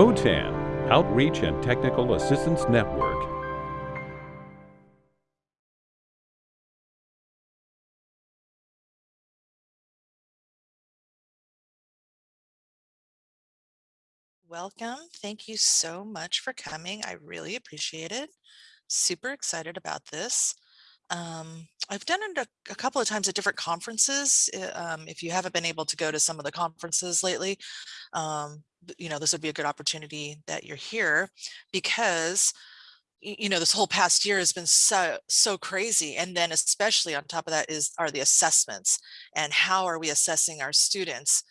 OTAN, Outreach and Technical Assistance Network. Welcome. Thank you so much for coming. I really appreciate it. Super excited about this. Um, I've done it a, a couple of times at different conferences. uh, Um, if you haven't been able to go to some of the conferences lately, um, you know, this would be a good opportunity that you're here because you know, this whole past year has been so, so crazy. And then especially on top of that is, are the assessments and how are we assessing our students?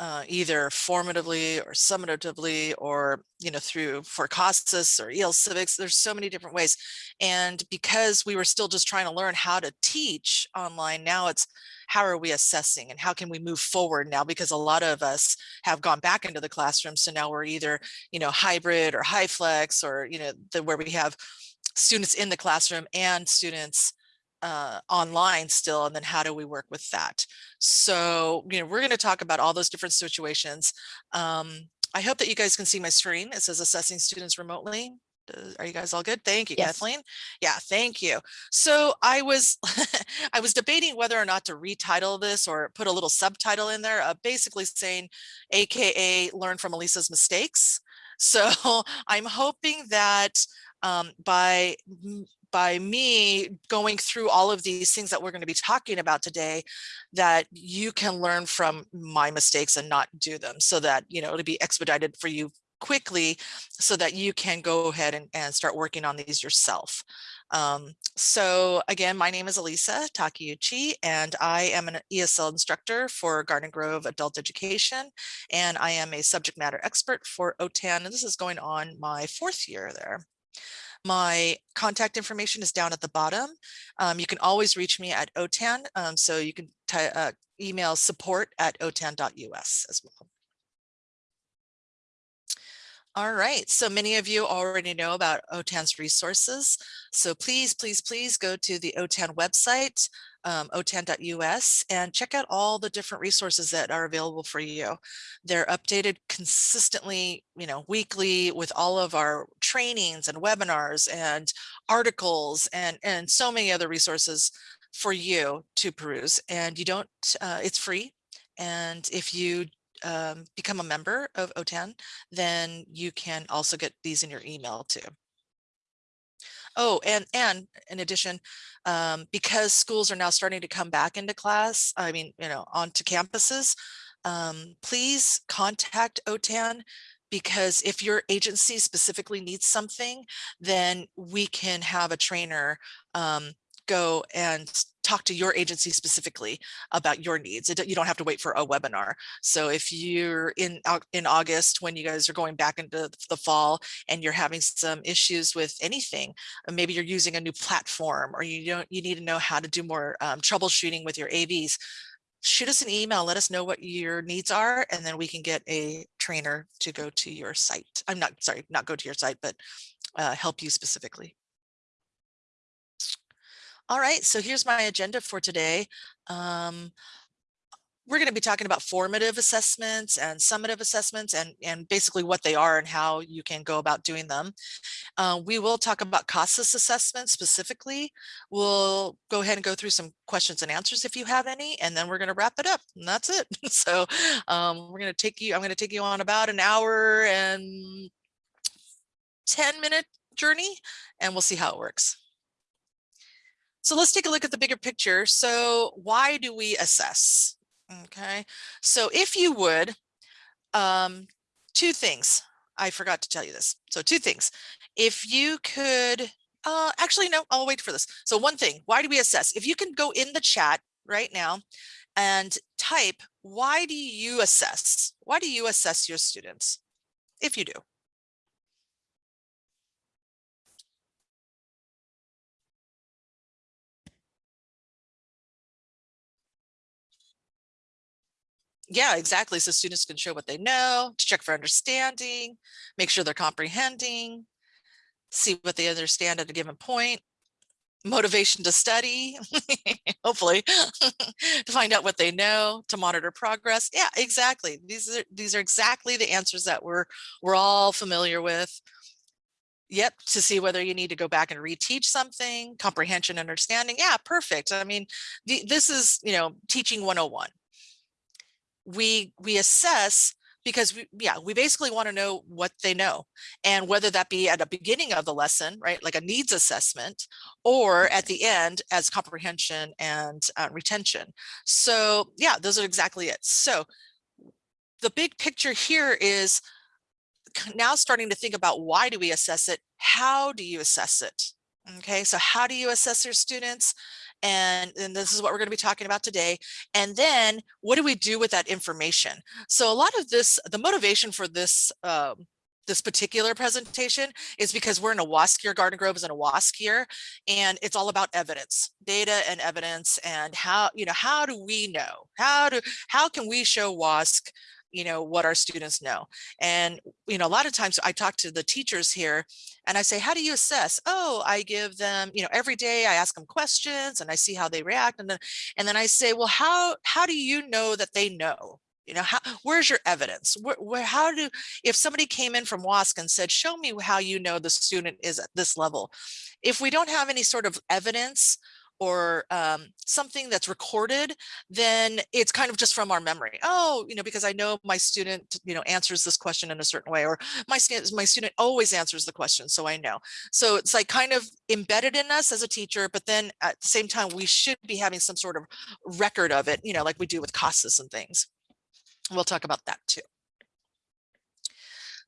Uh, either formatively or summatively or you know through for CASAS or EL Civics. There's so many different ways. And because we were still just trying to learn how to teach online, now it's how are we assessing and how can we move forward now? Because a lot of us have gone back into the classroom. So now we're either, you know, hybrid or HyFlex or, you know, the, where we have students in the classroom and students uh, online still, and then how do we work with that? So, you know, we're going to talk about all those different situations. Um, I hope that you guys can see my screen. It says assessing students remotely. Are you guys all good? Thank you, Yes. Kathleen. Yeah, thank you. So I was I was debating whether or not to retitle this or put a little subtitle in there, uh, basically saying, AKA learn from Elisa's mistakes. So I'm hoping that um, by by me going through all of these things that we're going to be talking about today, that you can learn from my mistakes and not do them so that, you know, it'll be expedited for you quickly so that you can go ahead and, and start working on these yourself. Um, so again, my name is Elisa Takeuchi, and I am an ESL instructor for Garden Grove Adult Education, and I am a subject matter expert for OTAN, and this is going on my fourth year there. My contact information is down at the bottom. Um, you can always reach me at OTAN, um, so you can uh, email support at otan.us as well. All right, so many of you already know about OTAN's resources. So please, please, please go to the OTAN website, um, otan.us and check out all the different resources that are available for you. They're updated consistently, you know, weekly with all of our trainings and webinars and articles and, and so many other resources for you to peruse. And you don't, uh, it's free. And if you um, become a member of OTAN, then you can also get these in your email too. Oh, and and in addition, um, because schools are now starting to come back into class, I mean, you know, onto campuses, um, please contact OTAN because if your agency specifically needs something, then we can have a trainer um, go and talk to your agency specifically about your needs. It, you don't have to wait for a webinar. So if you're in in August when you guys are going back into the fall and you're having some issues with anything, uh, maybe you're using a new platform or you don't you need to know how to do more um, troubleshooting with your AVs, shoot us an email, let us know what your needs are, and then we can get a trainer to go to your site. I'm not sorry, not go to your site, but uh, help you specifically. All right, so here's my agenda for today. Um, we're going to be talking about formative assessments and summative assessments and, and basically what they are and how you can go about doing them. Uh, we will talk about CASAS assessments specifically. We'll go ahead and go through some questions and answers if you have any, and then we're going to wrap it up and that's it. so um, we're going to take you, I'm going to take you on about an hour and 10 minute journey and we'll see how it works. So let's take a look at the bigger picture. So why do we assess? Okay, so if you would, um, two things. I forgot to tell you this. So two things. If you could, uh, actually, no, I'll wait for this. So one thing, why do we assess? If you can go in the chat right now and type, why do you assess? Why do you assess your students? If you do. Yeah, exactly. So students can show what they know, to check for understanding, make sure they're comprehending, see what they understand at a given point. motivation to study, hopefully, to find out what they know, to monitor progress. Yeah, exactly. These are these are exactly the answers that we're we're all familiar with. Yep, to see whether you need to go back and reteach something, comprehension, understanding. Yeah, perfect. I mean, the, this is, you know, teaching 101. We we assess because we, yeah, we basically want to know what they know and whether that be at the beginning of the lesson, right, like a needs assessment, or at the end as comprehension and uh, retention. So yeah, those are exactly it. So the big picture here is now starting to think about why do we assess it? How do you assess it? Okay, so how do you assess your students? And, this is what we're going to be talking about today. And then what do we do with that information? So a lot of this, the motivation for this um, this particular presentation is because we're in a WASC year, Garden Grove is in a WASC year, and it's all about evidence, data and evidence, and how, you know, how do we know? How do, how can we show WASC you know, what our students know. And, you know, a lot of times I talk to the teachers here and I say, how do you assess? Oh, I give them, you know, every day I ask them questions and I see how they react. And then, and then I say, well, how, how do you know that they know? You know, how, where's your evidence? Where, where, how do, if somebody came in from WASC and said, show me how you know the student is at this level. If we don't have any sort of evidence or um, something that's recorded, then it's kind of just from our memory. Oh, you know, because I know my student, you know, answers this question in a certain way, or my my student always answers the question, so I know. So it's like kind of embedded in us as a teacher, but then at the same time, we should be having some sort of record of it, you know, like we do with CASAS and things. We'll talk about that too.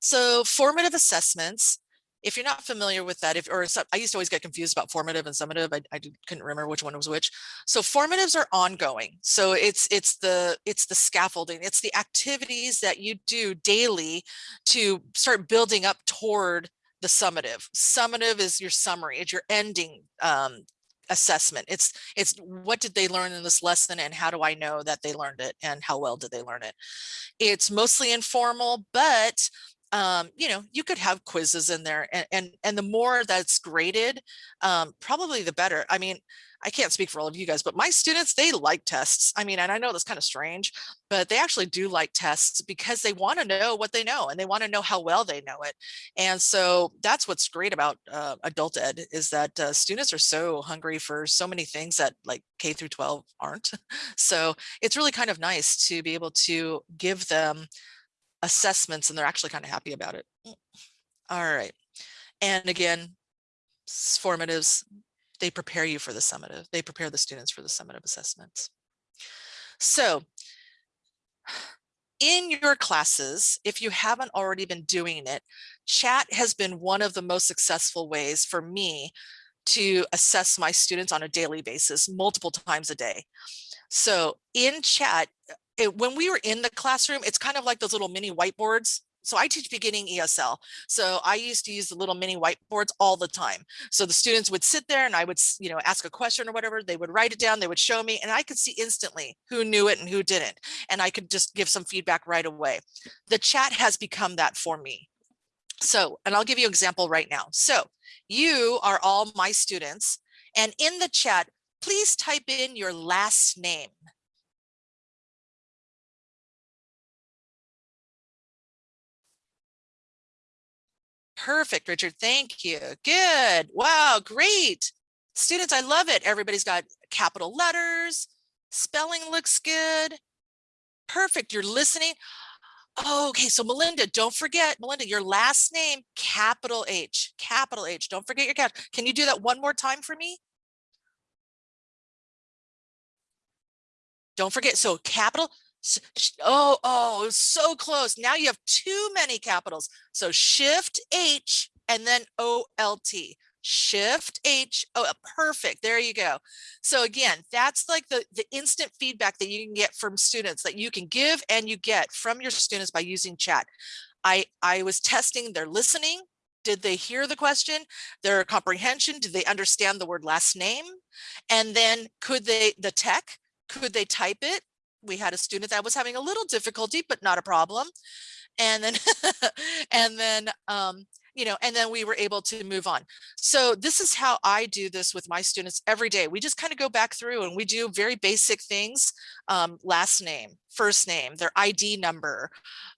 So formative assessments if you're not familiar with that, if or I used to always get confused about formative and summative. I, I couldn't remember which one was which. So formatives are ongoing. So it's it's the it's the scaffolding, it's the activities that you do daily to start building up toward the summative. Summative is your summary, it's your ending um, assessment. It's it's what did they learn in this lesson and how do I know that they learned it and how well did they learn it? It's mostly informal, but um, you know, you could have quizzes in there and, and, and the more that's graded, um, probably the better. I mean, I can't speak for all of you guys, but my students, they like tests. I mean, and I know that's kind of strange, but they actually do like tests because they want to know what they know and they want to know how well they know it. And so that's what's great about uh, adult ed is that uh, students are so hungry for so many things that like K through 12 aren't. so it's really kind of nice to be able to give them assessments and they're actually kind of happy about it. Mm. All right. And again, formatives, they prepare you for the summative. They prepare the students for the summative assessments. So in your classes, if you haven't already been doing it, chat has been one of the most successful ways for me to assess my students on a daily basis, multiple times a day. So in chat, it, when we were in the classroom, it's kind of like those little mini whiteboards. So I teach beginning ESL. So I used to use the little mini whiteboards all the time. So the students would sit there and I would, you know, ask a question or whatever, they would write it down, they would show me, and I could see instantly who knew it and who didn't. And I could just give some feedback right away. The chat has become that for me. So, and I'll give you an example right now. So you are all my students and in the chat, please type in your last name. Perfect, Richard. Thank you. Good. Wow, great. Students, I love it. Everybody's got capital letters. Spelling looks good. Perfect. You're listening. Okay, so Melinda, don't forget, Melinda, your last name, capital H, capital H. Don't forget your cap. Can you do that one more time for me? Don't forget, so capital, Oh, oh, so close. Now you have too many capitals. So shift H and then OLT. Shift H, oh, uh, perfect. There you go. So again, that's like the, the instant feedback that you can get from students that you can give and you get from your students by using chat. I, I was testing their listening. Did they hear the question, their comprehension? Did they understand the word last name? And then could they, the tech, could they type it? We had a student that was having a little difficulty, but not a problem. And then, and then, um, you know, and then we were able to move on. So this is how I do this with my students every day. We just kind of go back through and we do very basic things, um, last name, first name, their ID number,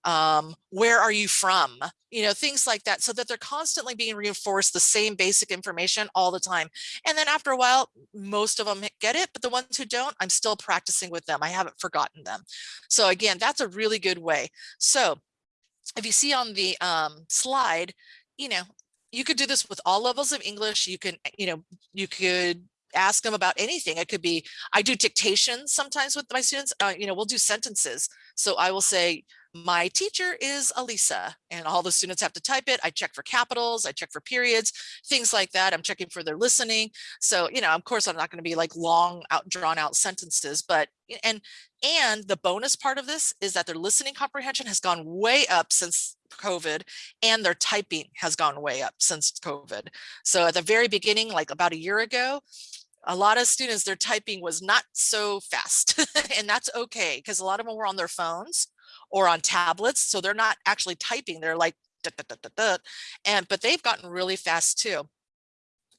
um, where are you from, you know, things like that, so that they're constantly being reinforced the same basic information all the time. And then after a while, most of them get it, but the ones who don't, I'm still practicing with them. I haven't forgotten them. So again, that's a really good way. So if you see on the um, slide, you know, you could do this with all levels of English. You can, you know, you could ask them about anything. It could be, I do dictation sometimes with my students, uh, you know, we'll do sentences. So I will say, my teacher is Elisa and all the students have to type it. I check for capitals, I check for periods, things like that. I'm checking for their listening. So, you know, of course, I'm not going to be like long out drawn out sentences, but and and the bonus part of this is that their listening comprehension has gone way up since COVID and their typing has gone way up since COVID. So at the very beginning, like about a year ago, a lot of students, their typing was not so fast and that's okay because a lot of them were on their phones or on tablets. So they're not actually typing. They're like, and but they've gotten really fast too.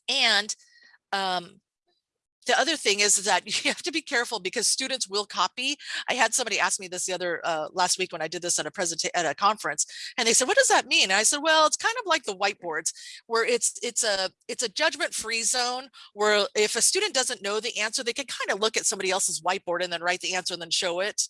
And um, the other thing is that you have to be careful because students will copy. I had somebody ask me this the other uh, last week when I did this at a presentation at a conference, and they said, "What does that mean?" And I said, "Well, it's kind of like the whiteboards, where it's it's a it's a judgment-free zone where if a student doesn't know the answer, they can kind of look at somebody else's whiteboard and then write the answer and then show it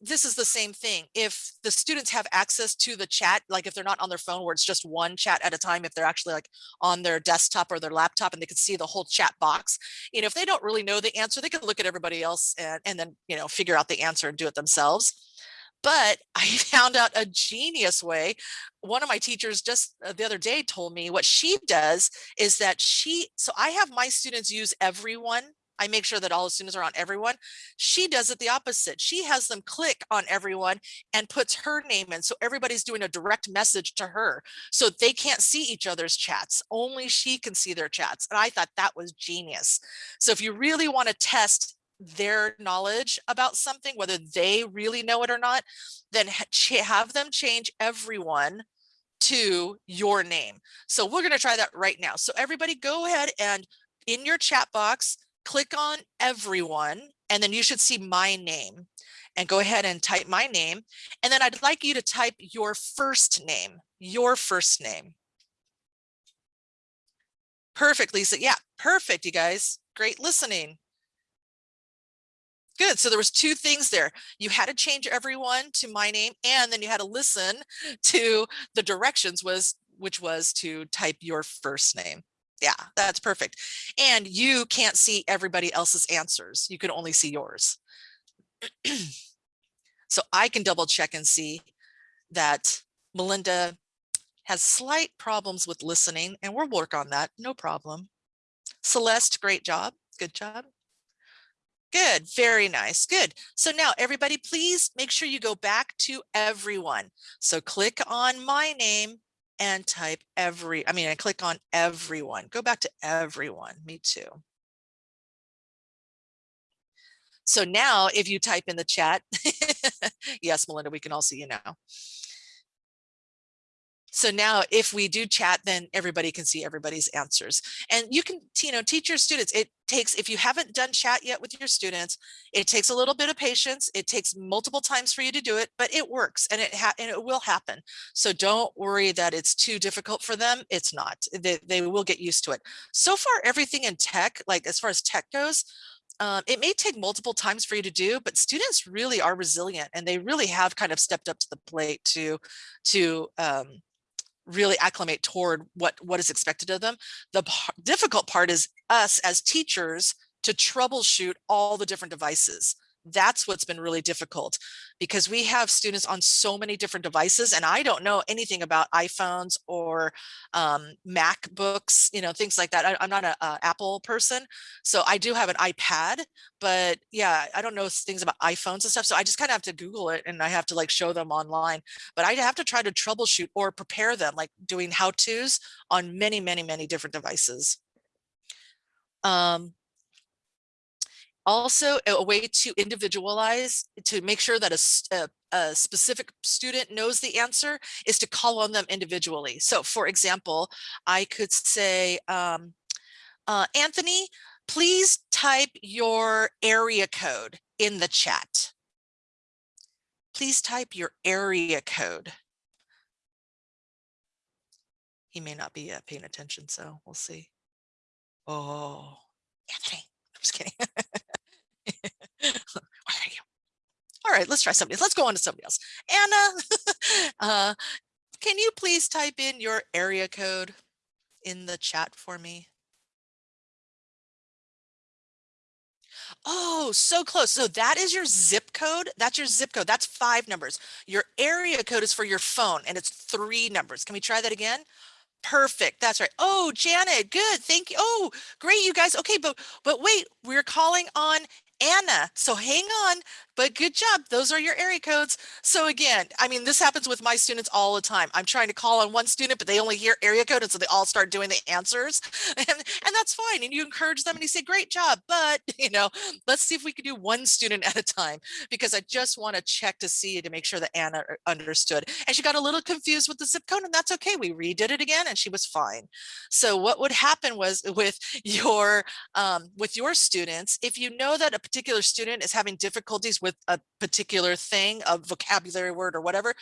this is the same thing. If the students have access to the chat, like if they're not on their phone where it's just one chat at a time, if they're actually like on their desktop or their laptop and they can see the whole chat box, you know, if they don't really know the answer, they can look at everybody else and, and then, you know, figure out the answer and do it themselves. But I found out a genius way. One of my teachers just uh, the other day told me what she does is that she, so I have my students use everyone I make sure that all the students are on everyone. She does it the opposite. She has them click on everyone and puts her name in. So everybody's doing a direct message to her. So they can't see each other's chats. Only she can see their chats. And I thought that was genius. So if you really want to test their knowledge about something, whether they really know it or not, then have them change everyone to your name. So we're going to try that right now. So everybody go ahead and in your chat box, click on everyone, and then you should see my name and go ahead and type my name. And then I'd like you to type your first name, your first name. Perfect, Lisa. Yeah, perfect, you guys. Great listening. Good. So there was two things there. You had to change everyone to my name, and then you had to listen to the directions was which was to type your first name yeah, that's perfect. And you can't see everybody else's answers. You can only see yours. so I can double check and see that Melinda has slight problems with listening and we'll work on that. No problem. Celeste, great job. Good job. Good, very nice, good. So now everybody, please make sure you go back to everyone. So click on my name and type every, I mean, I click on everyone, go back to everyone, me too. So now if you type in the chat, yes, Melinda, we can all see you now. So now if we do chat, then everybody can see everybody's answers. And you can, you know, teach your students, it takes, if you haven't done chat yet with your students, it takes a little bit of patience. It takes multiple times for you to do it, but it works and it, and it will happen. So don't worry that it's too difficult for them. It's not, they, they will get used to it. So far, everything in tech, like as far as tech goes, um, it may take multiple times for you to do, but students really are resilient and they really have kind of stepped up to the plate to, to um, really acclimate toward what what is expected of them. The difficult part is us as teachers to troubleshoot all the different devices that's what's been really difficult because we have students on so many different devices and I don't know anything about iPhones or um, MacBooks, you know, things like that. I, am not an Apple person, so I do have an iPad, but yeah, I don't know things about iPhones and stuff. So I just kind of have to Google it and I have to like show them online, but I have to try to troubleshoot or prepare them like doing how to's on many, many, many different devices. Um, Also, a way to individualize, to make sure that a specific student knows the answer is to call on them individually. So for example, I could say, um, uh, Anthony, please type your area code in the chat. Please type your area code. He may not be uh, paying attention, so we'll see. Oh, Anthony, I'm just kidding. All right, let's try somebody else. Let's go on to somebody else. Anna, uh, can you please type in your area code in the chat for me? Oh, so close. So that is your zip code. That's your zip code. That's five numbers. Your area code is for your phone and it's three numbers. Can we try that again? Perfect. That's right. Oh, Janet, good. Thank you. Oh, great, you guys. Okay, but but wait, we're calling on Anna. So hang on, but good job. Those are your area codes. So again, I mean, this happens with my students all the time. I'm trying to call on one student, but they only hear area code. And so they all start doing the answers and, and that's fine. And you encourage them and you say, great job. But, you know, let's see if we can do one student at a time because I just want to check to see to make sure that Anna uh, understood. And she got a little confused with the zip code and that's okay. We redid it again and she was fine. So what would happen was with your um, with your students, if you know that a particular student is having difficulties with a particular thing, a vocabulary word or whatever,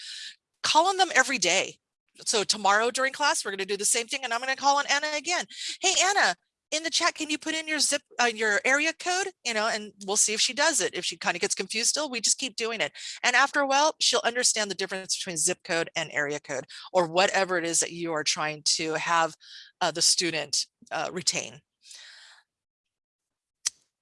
call on them every day. So tomorrow during class, we're going to do the same thing and I'm going to call on Anna again. Hey, Anna, in the chat, can you put in your zip, uh, your area code, you know, and we'll see if she does it. If she kind of gets confused still, we just keep doing it. And after a while, she'll understand the difference between zip code and area code or whatever it is that you are trying to have uh, the student uh, retain.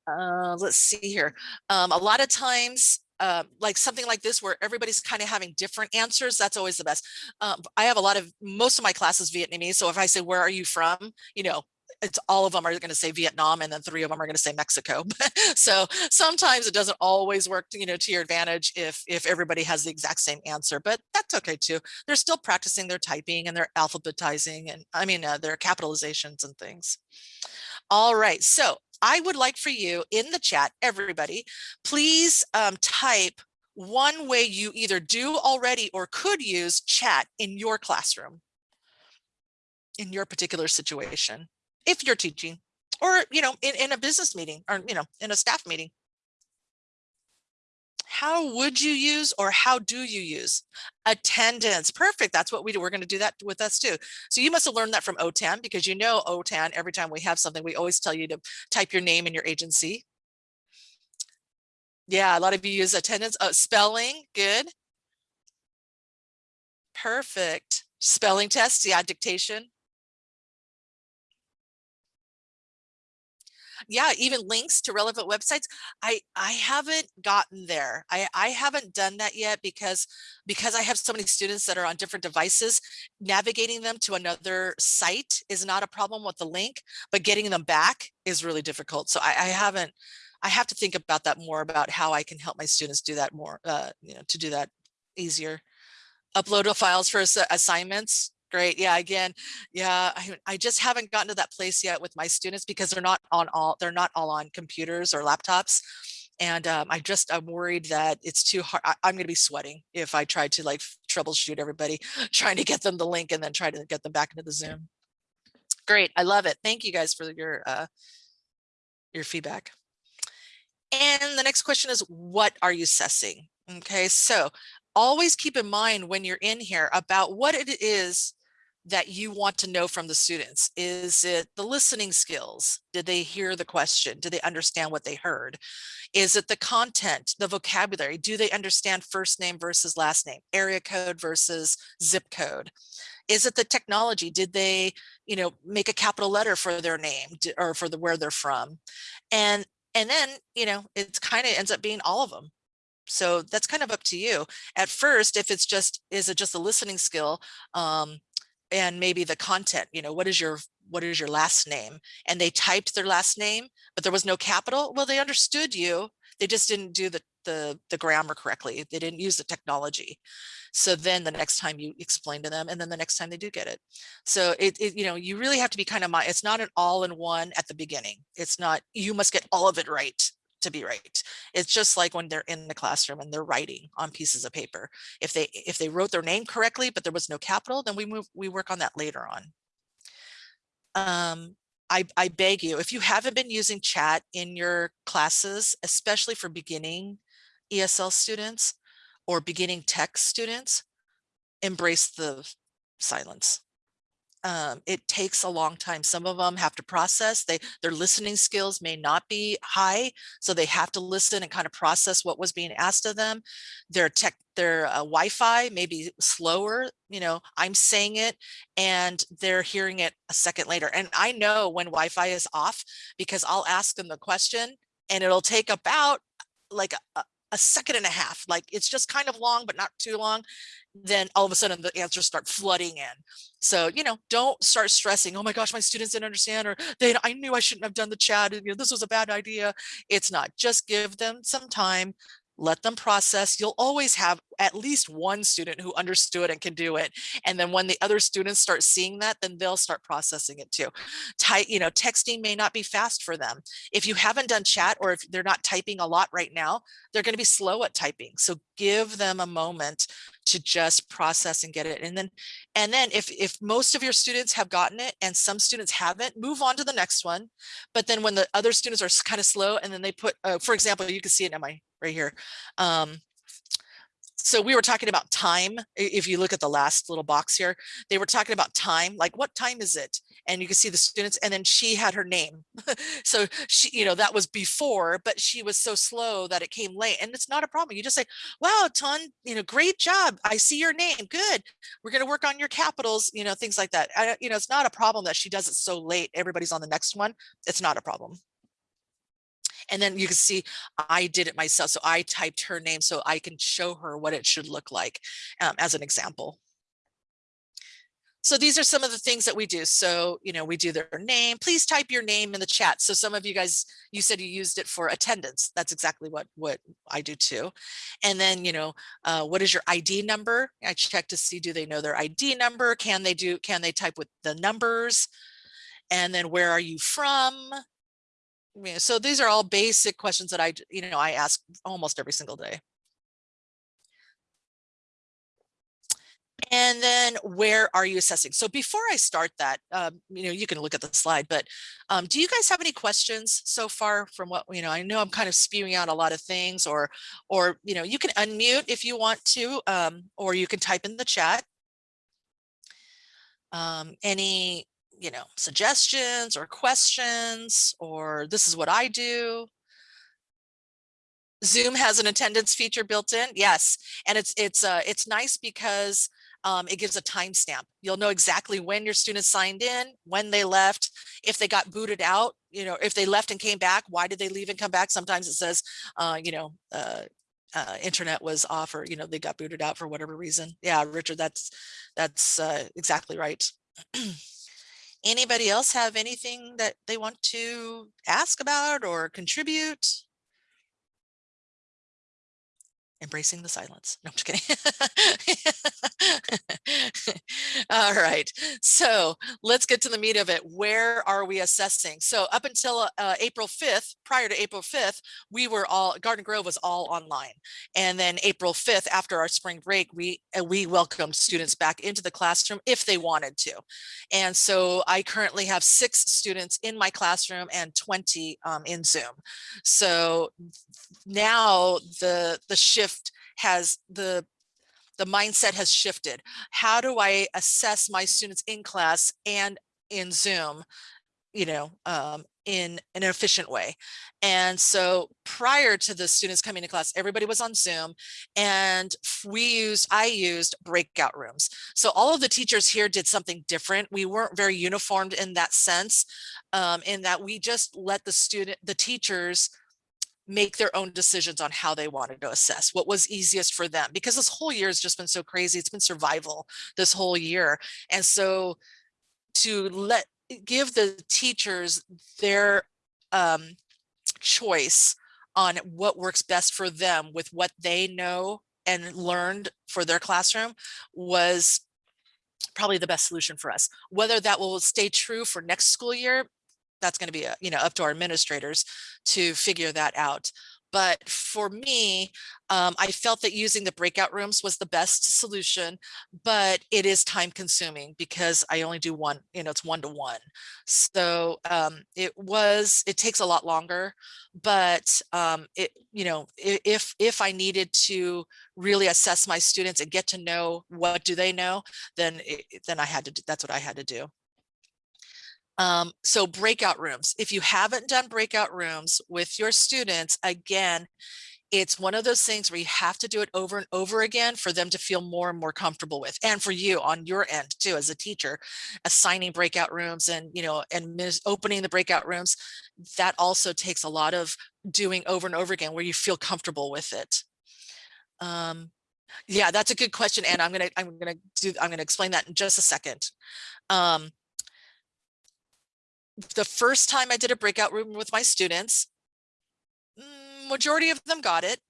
Uh, let's see here. Um, a lot of times, uh, like something like this where everybody's kind of having different answers, that's always the best. Um, I have a lot of, most of my classes Vietnamese. So if I say, where are you from? You know, it's all of them are going to say Vietnam and then three of them are going to say Mexico. so sometimes it doesn't always work, you know, to your advantage if if everybody has the exact same answer, but that's okay too. They're still practicing their typing and their alphabetizing and I mean uh, their capitalizations and things. All right, so I would like for you in the chat, everybody, please um, type one way you either do already or could use chat in your classroom in your particular situation if you're teaching or, you know, in, in a business meeting or, you know, in a staff meeting. How would you use or how do you use attendance? Perfect. That's what we do. We're going to do that with us too. So you must have learned that from OTAN because you know OTAN, every time we have something, we always tell you to type your name and your agency. Yeah, a lot of you use attendance. Oh, spelling, good. Perfect. Spelling test yeah, dictation. Yeah, even links to relevant websites. I I haven't gotten there. I I haven't done that yet because because I have so many students that are on different devices. Navigating them to another site is not a problem with the link, but getting them back is really difficult. So I, I haven't. I have to think about that more about how I can help my students do that more. Uh, you know, to do that easier. Upload files for assignments Great. Yeah. Again, yeah, I, I just haven't gotten to that place yet with my students because they're not on all, they're not all on computers or laptops. And um, I just, I'm worried that it's too hard. I, I'm going to be sweating if I try to like troubleshoot everybody, trying to get them the link and then try to get them back into the Zoom. Great. I love it. Thank you guys for your, uh, your feedback. And the next question is, what are you assessing? Okay, so always keep in mind when you're in here about what it is that you want to know from the students? Is it the listening skills? Did they hear the question? Did they understand what they heard? Is it the content, the vocabulary? Do they understand first name versus last name, area code versus zip code? Is it the technology? Did they, you know, make a capital letter for their name or for the where they're from? And and then, you know, it's kind of ends up being all of them. So that's kind of up to you. At first, if it's just, is it just a listening skill? Um, and maybe the content, you know, what is your what is your last name? And they typed their last name, but there was no capital. Well, they understood you. They just didn't do the the, the grammar correctly. They didn't use the technology. So then the next time you explain to them and then the next time they do get it. So it, it you know, you really have to be kind of, my it's not an all in one at the beginning. It's not, you must get all of it right to be right. It's just like when they're in the classroom and they're writing on pieces of paper. If they if they wrote their name correctly, but there was no capital, then we move we work on that later on. Um, I, I beg you, if you haven't been using chat in your classes, especially for beginning ESL students or beginning tech students, embrace the silence. Um, it takes a long time. Some of them have to process. They their listening skills may not be high, so they have to listen and kind of process what was being asked of them. Their tech, their uh, Wi-Fi may be slower. You know, I'm saying it, and they're hearing it a second later. And I know when Wi-Fi is off because I'll ask them the question, and it'll take about like a, a second and a half. Like it's just kind of long, but not too long then all of a sudden the answers start flooding in. So, you know, don't start stressing, oh my gosh, my students didn't understand, or they, I knew I shouldn't have done the chat, you know, this was a bad idea. It's not, just give them some time, let them process. You'll always have at least one student who understood and can do it. And then when the other students start seeing that, then they'll start processing it too. You know, texting may not be fast for them. If you haven't done chat or if they're not typing a lot right now, they're going to be slow at typing. So give them a moment to just process and get it. And then, and then if, if most of your students have gotten it and some students haven't, move on to the next one. But then when the other students are kind of slow and then they put, uh, for example, you can see it in my right here. Um, so we were talking about time. If you look at the last little box here, they were talking about time, like what time is it? And you can see the students and then she had her name. so she, you know, that was before, but she was so slow that it came late and it's not a problem. You just say, wow, Ton, you know, great job. I see your name. Good. We're going to work on your capitals, you know, things like that. I, you know, it's not a problem that she does it so late. Everybody's on the next one. It's not a problem. And then you can see I did it myself. So I typed her name so I can show her what it should look like um, as an example. So these are some of the things that we do. So, you know, we do their name. Please type your name in the chat. So some of you guys, you said you used it for attendance. That's exactly what, what I do too. And then, you know, uh, what is your ID number? I check to see, do they know their ID number? Can they do, can they type with the numbers? And then where are you from? So these are all basic questions that I, you know, I ask almost every single day. And then where are you assessing? So before I start that, um, you know, you can look at the slide, but um, do you guys have any questions so far from what, you know, I know I'm kind of spewing out a lot of things or, or, you know, you can unmute if you want to, um, or you can type in the chat. Um, any you know, suggestions or questions, or this is what I do. Zoom has an attendance feature built in. Yes. And it's it's uh, it's nice because um, it gives a timestamp. You'll know exactly when your students signed in, when they left, if they got booted out, you know, if they left and came back, why did they leave and come back? Sometimes it says, uh, you know, uh, uh, internet was off or, you know, they got booted out for whatever reason. Yeah, Richard, that's that's uh, exactly right. Anybody else have anything that they want to ask about or contribute? Embracing the silence. No, I'm just kidding. All right. So let's get to the meat of it. Where are we assessing? So up until uh, April 5th, prior to April 5th, we were all, Garden Grove was all online. And then April 5th, after our spring break, we, uh, we welcomed students back into the classroom if they wanted to. And so I currently have six students in my classroom and 20 um, in Zoom. So now the, the shift shift has the the mindset has shifted. How do I assess my students in class and in Zoom, you know, um, in an efficient way. And so prior to the students coming to class, everybody was on Zoom and we used, I used breakout rooms. So all of the teachers here did something different. We weren't very uniformed in that sense, um, in that we just let the student, the teachers make their own decisions on how they wanted to assess what was easiest for them because this whole year has just been so crazy it's been survival this whole year and so to let give the teachers their um, choice on what works best for them with what they know and learned for their classroom was probably the best solution for us. Whether that will stay true for next school year that's going to be, a, you know, up to our administrators to figure that out. But for me, um, I felt that using the breakout rooms was the best solution, but it is time consuming because I only do one, you know, it's one to one. So um, it was, it takes a lot longer, but um, it, you know, if, if I needed to really assess my students and get to know what do they know, then, it, then I had to, do, that's what I had to do. Um, so breakout rooms, if you haven't done breakout rooms with your students, again, it's one of those things where you have to do it over and over again for them to feel more and more comfortable with and for you on your end too as a teacher assigning breakout rooms and you know and opening the breakout rooms that also takes a lot of doing over and over again where you feel comfortable with it. Um yeah that's a good question and i'm gonna i'm gonna do i'm gonna explain that in just a second. Um the first time I did a breakout room with my students, mm, majority of them got it.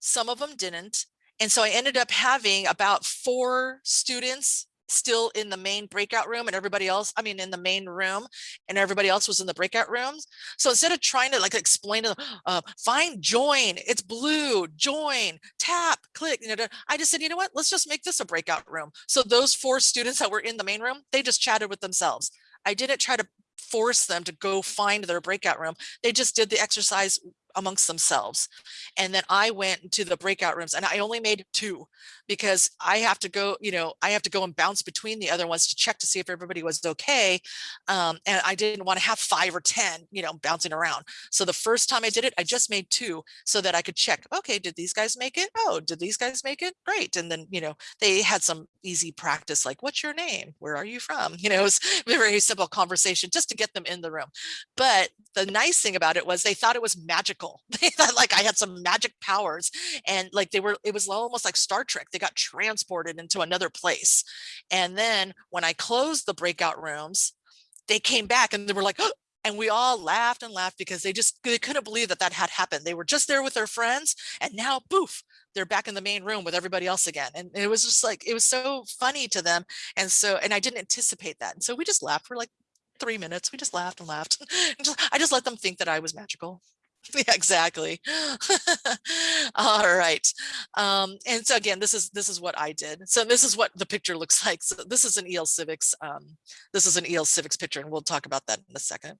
Some of them didn't. And so I ended up having about four students still in the main breakout room and everybody else, I mean, in the main room and everybody else was in the breakout rooms. So instead of trying to like explain to them, uh, find join, it's blue, join, tap, click, you know, I just said, you know what, let's just make this a breakout room. So those four students that were in the main room, they just chatted with themselves. I didn't try to force them to go find their breakout room. They just did the exercise amongst themselves. And then I went to the breakout rooms and I only made two because I have to go, you know, I have to go and bounce between the other ones to check to see if everybody was okay. Um, and I didn't want to have five or 10, you know, bouncing around. So the first time I did it, I just made two so that I could check, okay, did these guys make it? Oh, did these guys make it? Great. And then, you know, they had some easy practice, like, what's your name? Where are you from? You know, it was a very simple conversation just to get them in the room. But the nice thing about it was they thought it was magical. They thought like I had some magic powers and like they were, it was almost like Star Trek. They got transported into another place. And then when I closed the breakout rooms, they came back and they were like, oh, and we all laughed and laughed because they just they couldn't believe that that had happened. They were just there with their friends and now poof, they're back in the main room with everybody else again. And it was just like, it was so funny to them. And so, and I didn't anticipate that. And so we just laughed We're like three minutes. We just laughed and laughed. I just let them think that I was magical. Yeah, exactly. All right. Um, and so again, this is this is what I did. So this is what the picture looks like. So this is an EL Civics. Um, this is an EL Civics picture, and we'll talk about that in a second.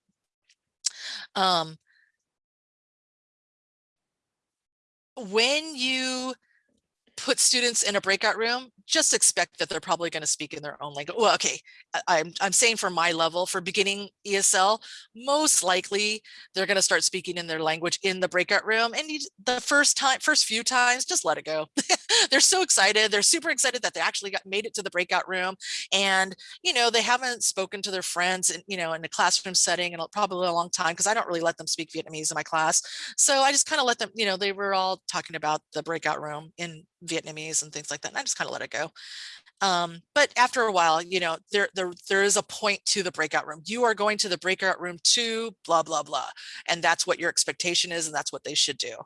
Um, when you put students in a breakout room, just expect that they're probably going to speak in their own language. Well, okay, I'm, I'm saying for my level, for beginning ESL, most likely they're going to start speaking in their language in the breakout room. And you, the first time, first few times, just let it go. they're so excited. They're super excited that they actually got made it to the breakout room. And, you know, they haven't spoken to their friends, in, you know, in a classroom setting in probably a long time because I don't really let them speak Vietnamese in my class. So I just kind of let them, you know, they were all talking about the breakout room in Vietnamese and things like that. And I just kind of let it go. Um, but after a while, you know, there, there, there is a point to the breakout room. You are going to the breakout room to blah, blah, blah. And that's what your expectation is. And that's what they should do.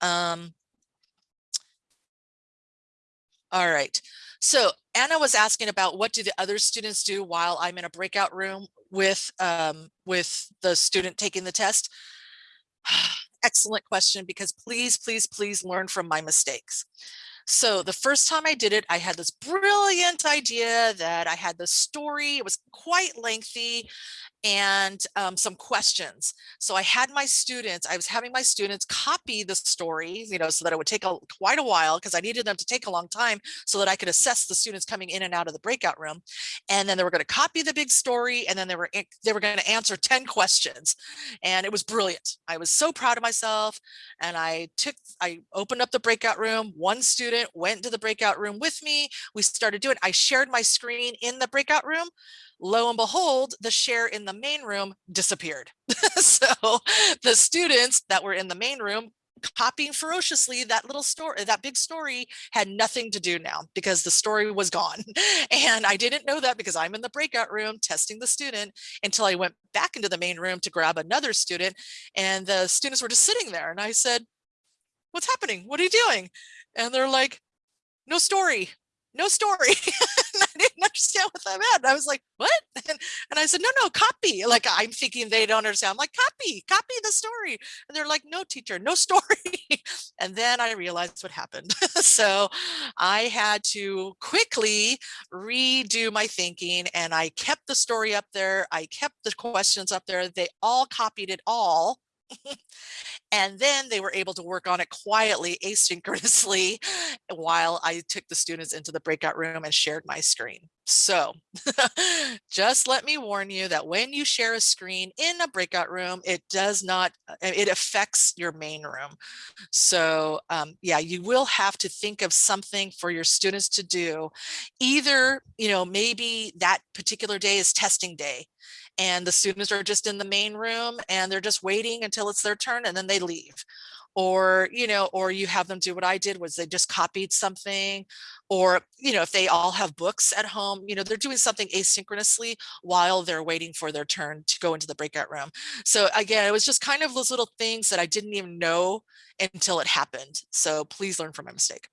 Um, all right. So Anna was asking about what do the other students do while I'm in a breakout room with um, with the student taking the test. Excellent question, because please, please, please learn from my mistakes. So the first time I did it, I had this brilliant idea that I had the story. It was quite lengthy and um, some questions. So I had my students, I was having my students copy the story, you know, so that it would take a, quite a while because I needed them to take a long time so that I could assess the students coming in and out of the breakout room. And then they were going to copy the big story and then they were they were going to answer 10 questions. And it was brilliant. I was so proud of myself. And I took, I opened up the breakout room. One student went to the breakout room with me. We started doing, I shared my screen in the breakout room lo and behold, the share in the main room disappeared. so the students that were in the main room copying ferociously that little story that big story had nothing to do now because the story was gone and i didn't know that because i'm in the breakout room testing the student until i went back into the main room to grab another student and the students were just sitting there and i said what's happening what are you doing and they're like no story no story. Understand what that meant. I was like, what? And, and I said, no, no, copy. Like I'm thinking they don't understand. I'm like, copy, copy the story. And they're like, no, teacher, no story. and then I realized what happened. so I had to quickly redo my thinking and I kept the story up there. I kept the questions up there. They all copied it all. And then they were able to work on it quietly, asynchronously, while I took the students into the breakout room and shared my screen. So just let me warn you that when you share a screen in a breakout room, it does not, uh, it affects your main room. So um, yeah, you will have to think of something for your students to do. Either, you know, maybe that particular day is testing day and the students are just in the main room and they're just waiting until it's their turn and then they leave. Or you know or you have them do what i did was they just copied something or you know if they all have books at home you know they're doing something asynchronously while they're waiting for their turn to go into the breakout room. So again it was just kind of those little things that i didn't even know until it happened. So please learn from my mistake.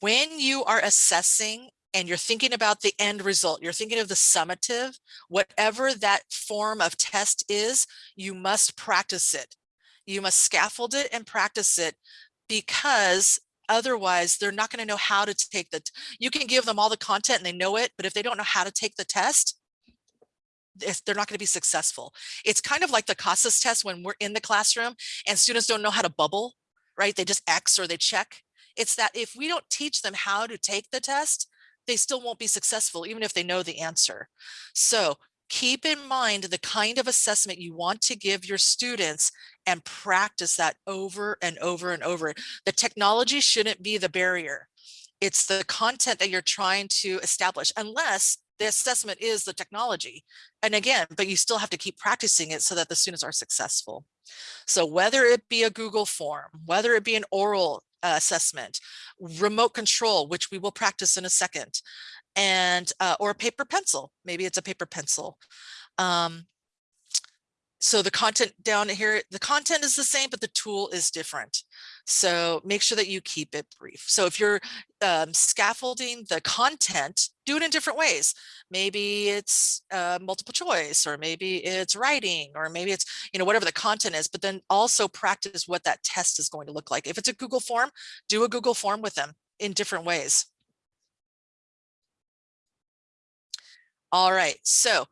When you are assessing and you're thinking about the end result, you're thinking of the summative, whatever that form of test is, you must practice it. You must scaffold it and practice it because otherwise they're not going to know how to take the, you can give them all the content and they know it, but if they don't know how to take the test, they're not going to be successful. It's kind of like the CASAS test when we're in the classroom and students don't know how to bubble, right? They just X or they check. It's that if we don't teach them how to take the test, they still won't be successful, even if they know the answer. So keep in mind the kind of assessment you want to give your students and practice that over and over and over. The technology shouldn't be the barrier. It's the content that you're trying to establish, unless the assessment is the technology. And again, but you still have to keep practicing it so that the students are successful. So whether it be a Google form, whether it be an oral uh, assessment, remote control, which we will practice in a second, and uh, or a paper pencil. Maybe it's a paper pencil. Um, so the content down here, the content is the same, but the tool is different. So make sure that you keep it brief. So if you're um, scaffolding the content, do it in different ways. Maybe it's uh, multiple choice, or maybe it's writing, or maybe it's, you know, whatever the content is, but then also practice what that test is going to look like. If it's a Google form, do a Google form with them in different ways. All right, so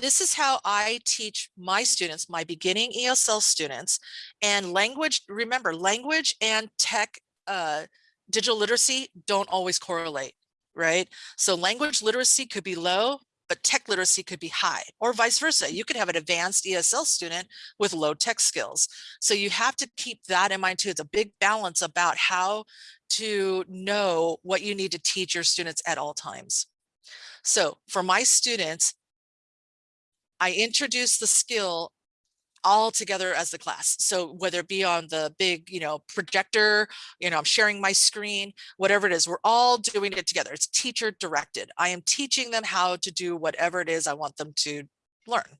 this is how I teach my students, my beginning ESL students and language. Remember language and tech uh, digital literacy don't always correlate, right? So language literacy could be low, but tech literacy could be high or vice versa. You could have an advanced ESL student with low tech skills. So you have to keep that in mind too. It's a big balance about how to know what you need to teach your students at all times. So for my students, I introduce the skill all together as the class. So whether it be on the big, you know, projector, you know, I'm sharing my screen, whatever it is, we're all doing it together. It's teacher directed. I am teaching them how to do whatever it is I want them to learn.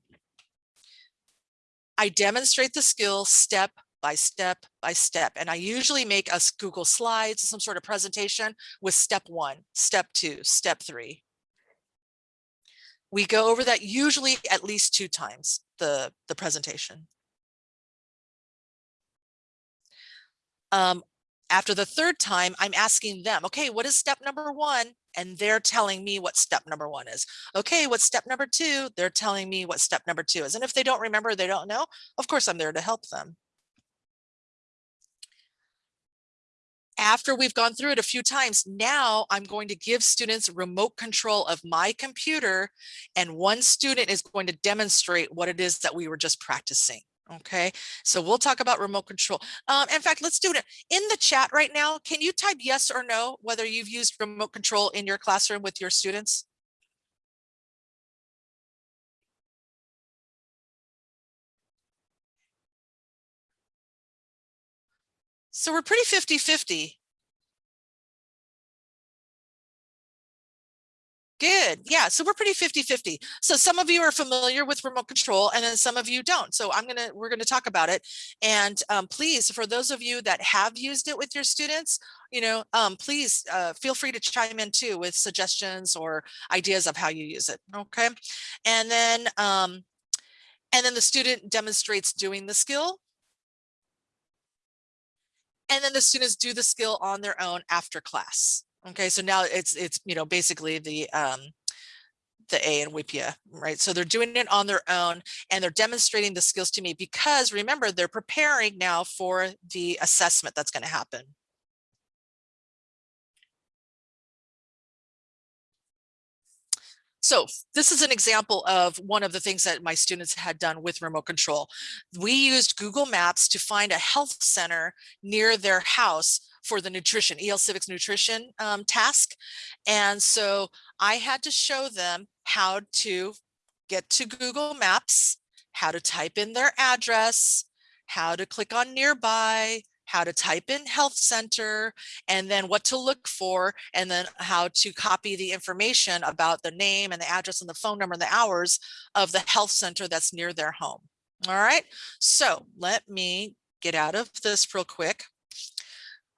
I demonstrate the skill step by step by step. And I usually make us Google Slides, some sort of presentation with step one, step two, step three, we go over that usually at least two times the, the presentation. Um, after the third time, I'm asking them, okay, what is step number one? And they're telling me what step number one is. Okay, what's step number two? They're telling me what step number two is. And if they don't remember, they don't know, of course, I'm there to help them. After we've gone through it a few times, now I'm going to give students remote control of my computer and one student is going to demonstrate what it is that we were just practicing. Okay, so we'll talk about remote control. Um, in fact, let's do it in the chat right now. Can you type yes or no, whether you've used remote control in your classroom with your students? So we're pretty 50 50. Good. Yeah. So we're pretty 50 50. So some of you are familiar with remote control and then some of you don't. So I'm going to, we're going to talk about it. And um, please, for those of you that have used it with your students, you know, um, please uh, feel free to chime in too with suggestions or ideas of how you use it. Okay. And then, um, and then the student demonstrates doing the skill. And then the students do the skill on their own after class. Okay, so now it's it's you know basically the um the A in WIPPEA, right? So they're doing it on their own and they're demonstrating the skills to me because remember they're preparing now for the assessment that's going to happen. So this is an example of one of the things that my students had done with remote control. We used Google Maps to find a health center near their house for the nutrition, EL Civics nutrition um, task. And so I had to show them how to get to Google Maps, how to type in their address, how to click on nearby, how to type in health center, and then what to look for, and then how to copy the information about the name and the address and the phone number and the hours of the health center that's near their home. All right, so let me get out of this real quick.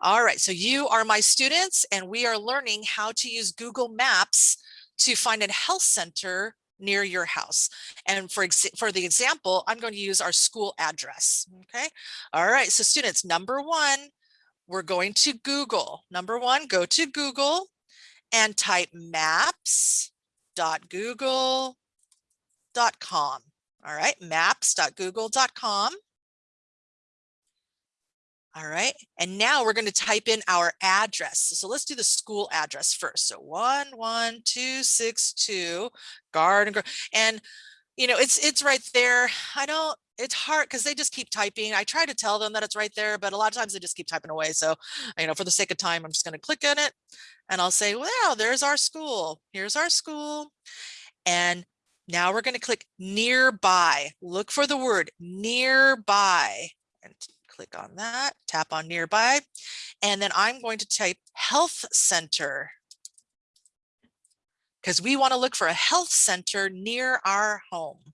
All right, so you are my students and we are learning how to use Google Maps to find a health center near your house. And for, for the example, I'm going to use our school address, okay? All right, so students, number one, we're going to Google. Number one, go to Google and type maps.google.com. All right, maps.google.com. All right, and now we're going to type in our address. So let's do the school address first. So 11262 Garden Grove. And, you know, it's it's right there. I don't, it's hard because they just keep typing. I try to tell them that it's right there, but a lot of times they just keep typing away. So, you know, for the sake of time, I'm just going to click on it and I'll say, well, there's our school. Here's our school. And now we're going to click nearby. Look for the word nearby. And click on that, tap on nearby, and then I'm going to type health center because we want to look for a health center near our home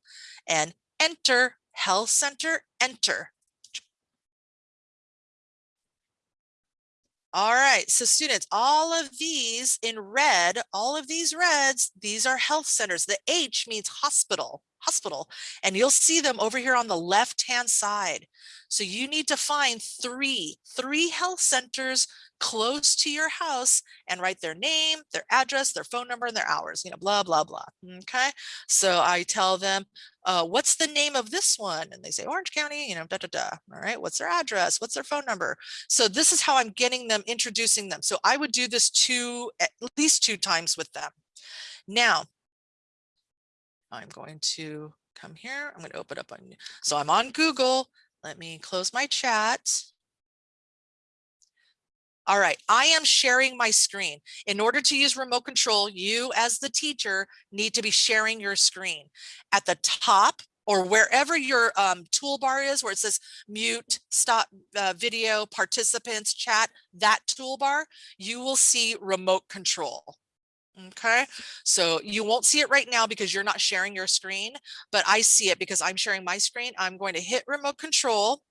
and enter health center, enter. All right, so students, all of these in red, all of these reds, these are health centers. The H means hospital hospital and you'll see them over here on the left hand side. So you need to find three, three health centers close to your house and write their name, their address, their phone number, and their hours, you know, blah, blah, blah. Okay. So I tell them, uh, what's the name of this one? And they say Orange County, you know, da, da, da. All right. What's their address? What's their phone number? So this is how I'm getting them, introducing them. So I would do this two, at least two times with them. Now, I'm going to come here. I'm going to open up on, so I'm on Google. Let me close my chat. All right, I am sharing my screen. In order to use remote control, you as the teacher need to be sharing your screen. At the top or wherever your um, toolbar is, where it says mute, stop uh, video, participants, chat, that toolbar, you will see remote control. Okay, so you won't see it right now because you're not sharing your screen, but I see it because I'm sharing my screen. I'm going to hit remote control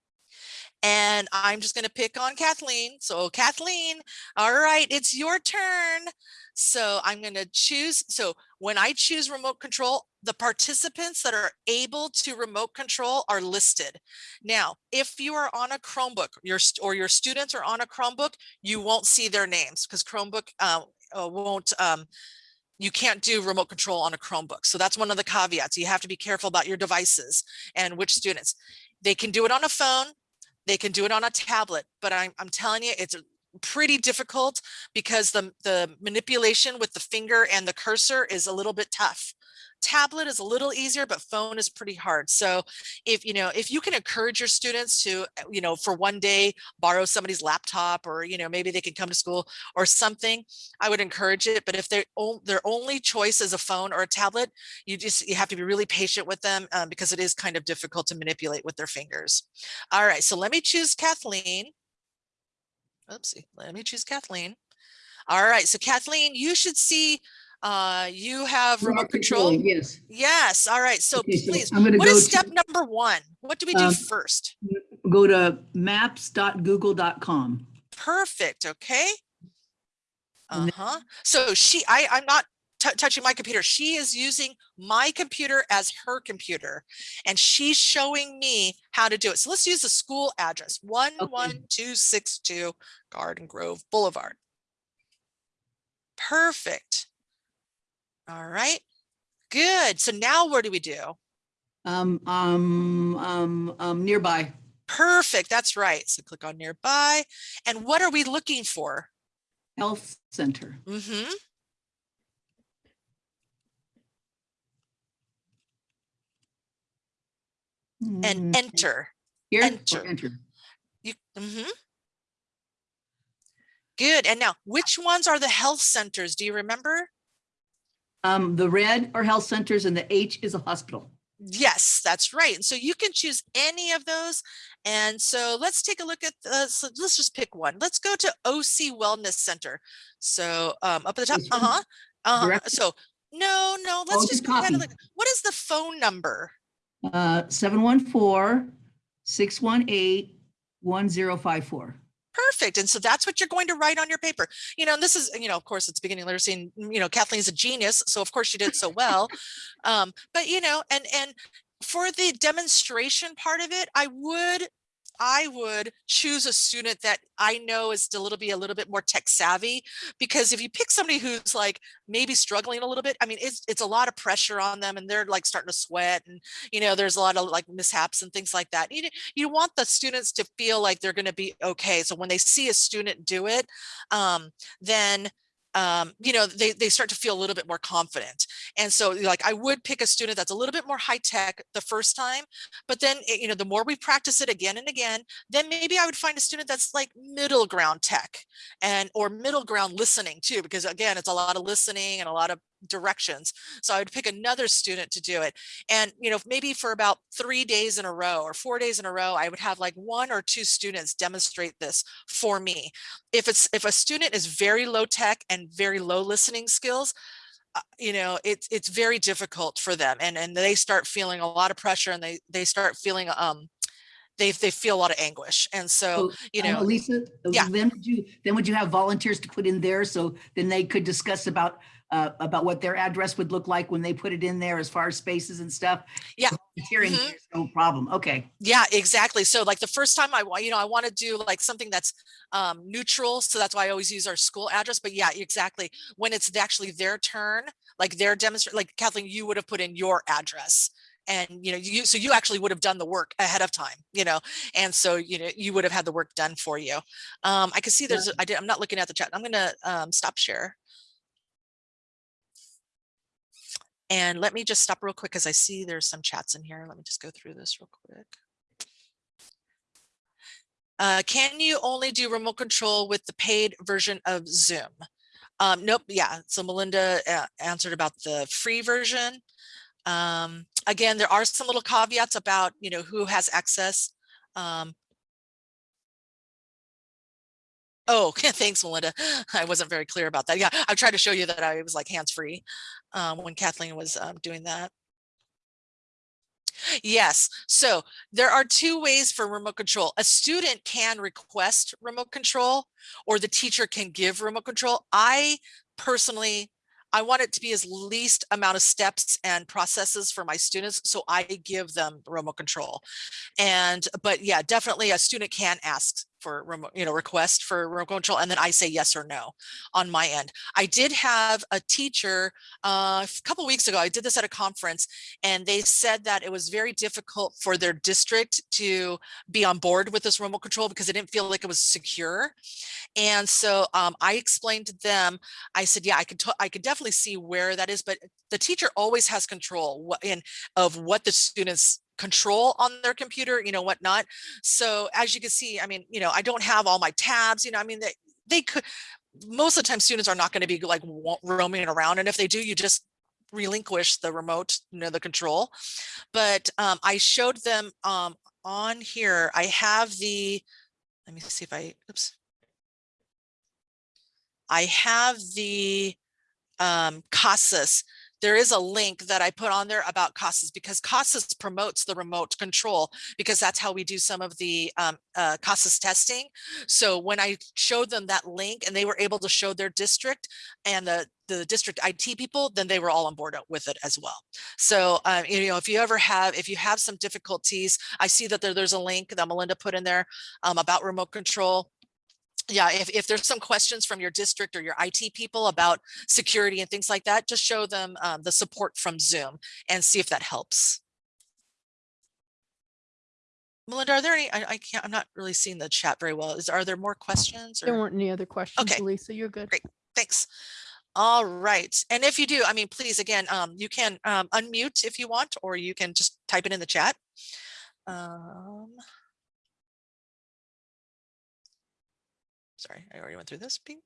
and I'm just going to pick on Kathleen. So Kathleen, all right, it's your turn. So I'm going to choose. So when I choose remote control, the participants that are able to remote control are listed. Now, if you are on a Chromebook your, or your students are on a Chromebook, you won't see their names because Chromebook uh, uh, won't um, you can't do remote control on a Chromebook. So that's one of the caveats. You have to be careful about your devices and which students. They can do it on a phone, they can do it on a tablet, but I'm, I'm telling you, it's pretty difficult because the, the manipulation with the finger and the cursor is a little bit tough tablet is a little easier, but phone is pretty hard. So if, you know, if you can encourage your students to, uh, you know, for one day, borrow somebody's laptop or, you know, maybe they can come to school or something, I would encourage it. But if their their only choice is a phone or a tablet, you just, you have to be really patient with them um, because it is kind of difficult to manipulate with their fingers. All right, so let me choose Kathleen. Oopsie, let me choose Kathleen. All right, so Kathleen, you should see Uh, you have Remote control? controlling, Yes. Yes, all right, so Okay, so please, I'm gonna what go is to- step number one? What do we do Um, first? Go to maps.google.com. Perfect, okay? Uh-huh. So she, I, I'm not touching my computer. She is using my computer as her computer. And she's showing me how to do it. So let's use the school address, one, one, two, six, two Garden Grove Boulevard. Perfect. All right, good. So now what do we do? Um, um, um, um, nearby. Perfect, that's right. So click on nearby. And what are we looking for? Health Center. Mm-hmm. Mm, And enter. Here, enter. enter. You, mm-hmm. Good. And now, which ones are the health centers? Do you remember? Um, the red are health centers and the H is a hospital. Yes, that's right. And so you can choose any of those. And so let's take a look at the, so let's just pick one. Let's go to OC Wellness Center. So um, up at the top, uh-huh. Uh-huh. So no, no, let's Oh, just kind copy. of like, what is the phone number? Uh, 714-618-1054. Perfect. And so that's what you're going to write on your paper. You know, and this is, you know, of course, it's beginning literacy and, you know, Kathleen's a genius. So of course she did so well. um, but you know, and, and for the demonstration part of it, I would, I would choose a student that I know is a little be a little bit more tech savvy, because if you pick somebody who's like maybe struggling a little bit, I mean, it's, it's a lot of pressure on them and they're like starting to sweat and, you know, there's a lot of like mishaps and things like that. You, you want the students to feel like they're going to be okay. So when they see a student do it, um, then um, you know, they, they start to feel a little bit more confident. And so like, I would pick a student that's a little bit more high tech the first time, but then, eh, you know, the more we practice it again and again, then maybe I would find a student that's like middle ground tech and, or middle ground listening too, because again, it's a lot of listening and a lot of directions. So I would pick another student to do it. And, you know, maybe for about three days in a row or four days in a row, I would have like one or two students demonstrate this for me. If it's, if a student is very low tech and very low listening skills, uh, you know, it's, it's very difficult for them and, and they start feeling a lot of pressure and they, they start feeling, um, they, they feel a lot of anguish. And so, you um, know, Elisa, uh, yeah. then would you, then would you have volunteers to put in there? So then they could discuss about, uh, about what their address would look like when they put it in there as far as spaces and stuff? Yeah. Volunteering, Mhm. there's no problem. Okay. Yeah, exactly. So like the first time I want, you know, I want to do like something that's um, neutral. So that's why I always use our school address. But yeah, exactly. When it's actually their turn, like their demonstrate, like Kathleen, you would have put in your address and, you know, you, so you actually would have done the work ahead of time, you know, and so, you know, you would have had the work done for you. Um, I can see there's, I did, I'm not looking at the chat. I'm going to um, stop share. And let me just stop real quick because I see there's some chats in here. Let me just go through this real quick. Uh, can you only do remote control with the paid version of Zoom? Um, nope. Yeah. So Melinda uh, answered about the free version. Um, again, there are some little caveats about, you know, who has access. Um, oh, thanks, Melinda. I wasn't very clear about that. Yeah, I tried to show you that I was like hands-free um, when Kathleen was um, doing that. Yes, so there are two ways for remote control. A student can request remote control or the teacher can give remote control. I personally, I want it to be as least amount of steps and processes for my students. So I give them remote control. And, but yeah, definitely a student can ask for remote, you know, request for remote control. And then I say yes or no on my end. I did have a teacher uh, a couple weeks ago, I did this at a conference and they said that it was very difficult for their district to be on board with this remote control because it didn't feel like it was secure. And so um, I explained to them, I said, yeah, I could, I could definitely see where that is, but the teacher always has control in of what the students control on their computer, you know, whatnot. So as you can see, I mean, you know, I don't have all my tabs, you know, I mean, they, they could, most of the time students are not going to be like roaming around. And if they do, you just relinquish the remote, you know, the control. But um, I showed them um, on here, I have the, let me see if I, oops. I have the um, CASAS, there is a link that I put on there about CASAS because CASAS promotes the remote control because that's how we do some of the um, uh, CASAS testing. So when I showed them that link and they were able to show their district and the, the district IT people, then they were all on board with it as well. So, um, you know, if you ever have, if you have some difficulties, I see that there, there's a link that Melinda put in there um, about remote control yeah, if, if there's some questions from your district or your IT people about security and things like that, just show them um, the support from Zoom and see if that helps. Melinda, are there any, I, I can't, I'm not really seeing the chat very well. Is, are there more questions? There weren't any other questions, Okay. Lisa. You're good. Great. Thanks. All right. And if you do, I mean, please, again, um, you can um, unmute if you want, or you can just type it in the chat. Um, sorry, I already went through this. Pink.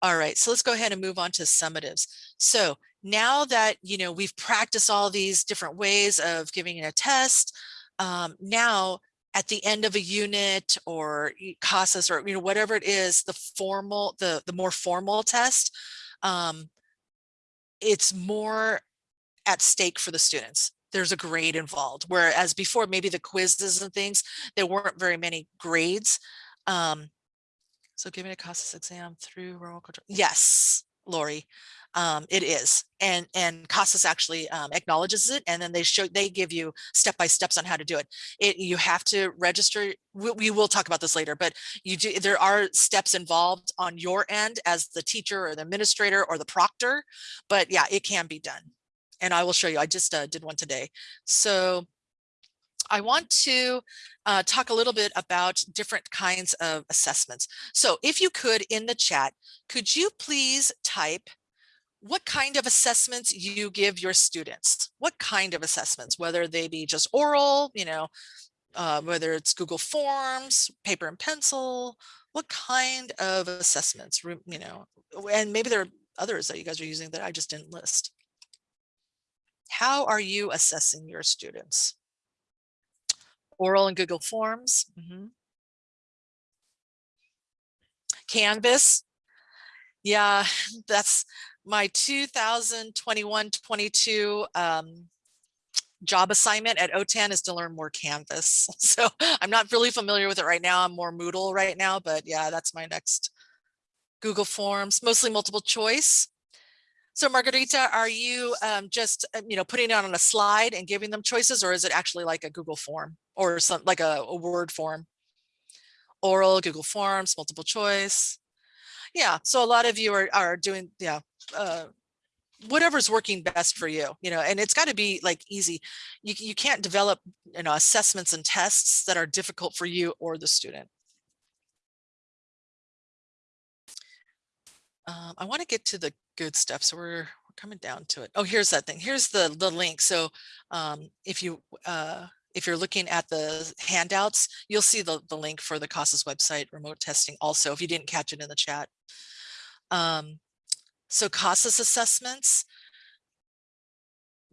All right, so let's go ahead and move on to summatives. So now that, you know, we've practiced all these different ways of giving a test, um, now at the end of a unit or CASAS or, you know, whatever it is, the formal, the, the more formal test, um, it's more at stake for the students. There's a grade involved, whereas before maybe the quizzes and things, there weren't very many grades. Um, so giving a CASAS exam through remote control. Yes, Lori, um, it is. And, and CASAS actually um, acknowledges it. And then they show, they give you step-by-steps on how to do it. It, you have to register. We, we will talk about this later, but you do, there are steps involved on your end as the teacher or the administrator or the proctor, but yeah, it can be done. And I will show you, I just uh, did one today. So I want to uh, talk a little bit about different kinds of assessments. So if you could in the chat, could you please type what kind of assessments you give your students? What kind of assessments, whether they be just oral, you know, uh, whether it's Google Forms, paper and pencil, what kind of assessments, you know, and maybe there are others that you guys are using that I just didn't list. How are you assessing your students? Oral and Google Forms. Mm -hmm. Canvas. Yeah, that's my 2021-22 um, job assignment at OTAN is to learn more Canvas. So I'm not really familiar with it right now. I'm more Moodle right now, but yeah, that's my next Google Forms, mostly multiple choice. So Margarita, are you um, just, uh, you know, putting it on a slide and giving them choices or is it actually like a Google form or some like a, a Word form? Oral, Google Forms, multiple choice. Yeah, so a lot of you are, are doing, yeah, uh, whatever's working best for you, you know, and it's got to be like easy. You, you can't develop, you know, assessments and tests that are difficult for you or the student. Um, I want to get to the good stuff. So we're, we're coming down to it. Oh, here's that thing. Here's the, the link. So um, if you, uh, if you're looking at the handouts, you'll see the, the link for the CASAS website remote testing also, if you didn't catch it in the chat. Um, so CASAS assessments,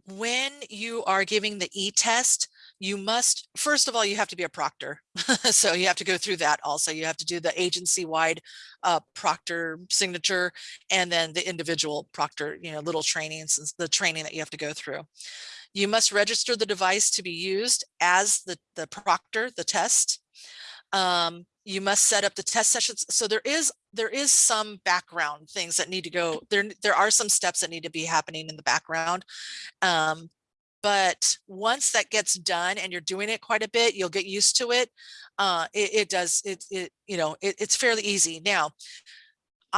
when you are giving the e-test, you must, first of all, you have to be a proctor. so you have to go through that also. You have to do the agency-wide uh, proctor signature and then the individual proctor, you know, little trainings, the training that you have to go through. You must register the device to be used as the, the proctor, the test. Um, you must set up the test sessions. So there is there is some background things that need to go there. There are some steps that need to be happening in the background. Um, but once that gets done and you're doing it quite a bit, you'll get used to it. Uh, it, it does it, it you know it, it's fairly easy now.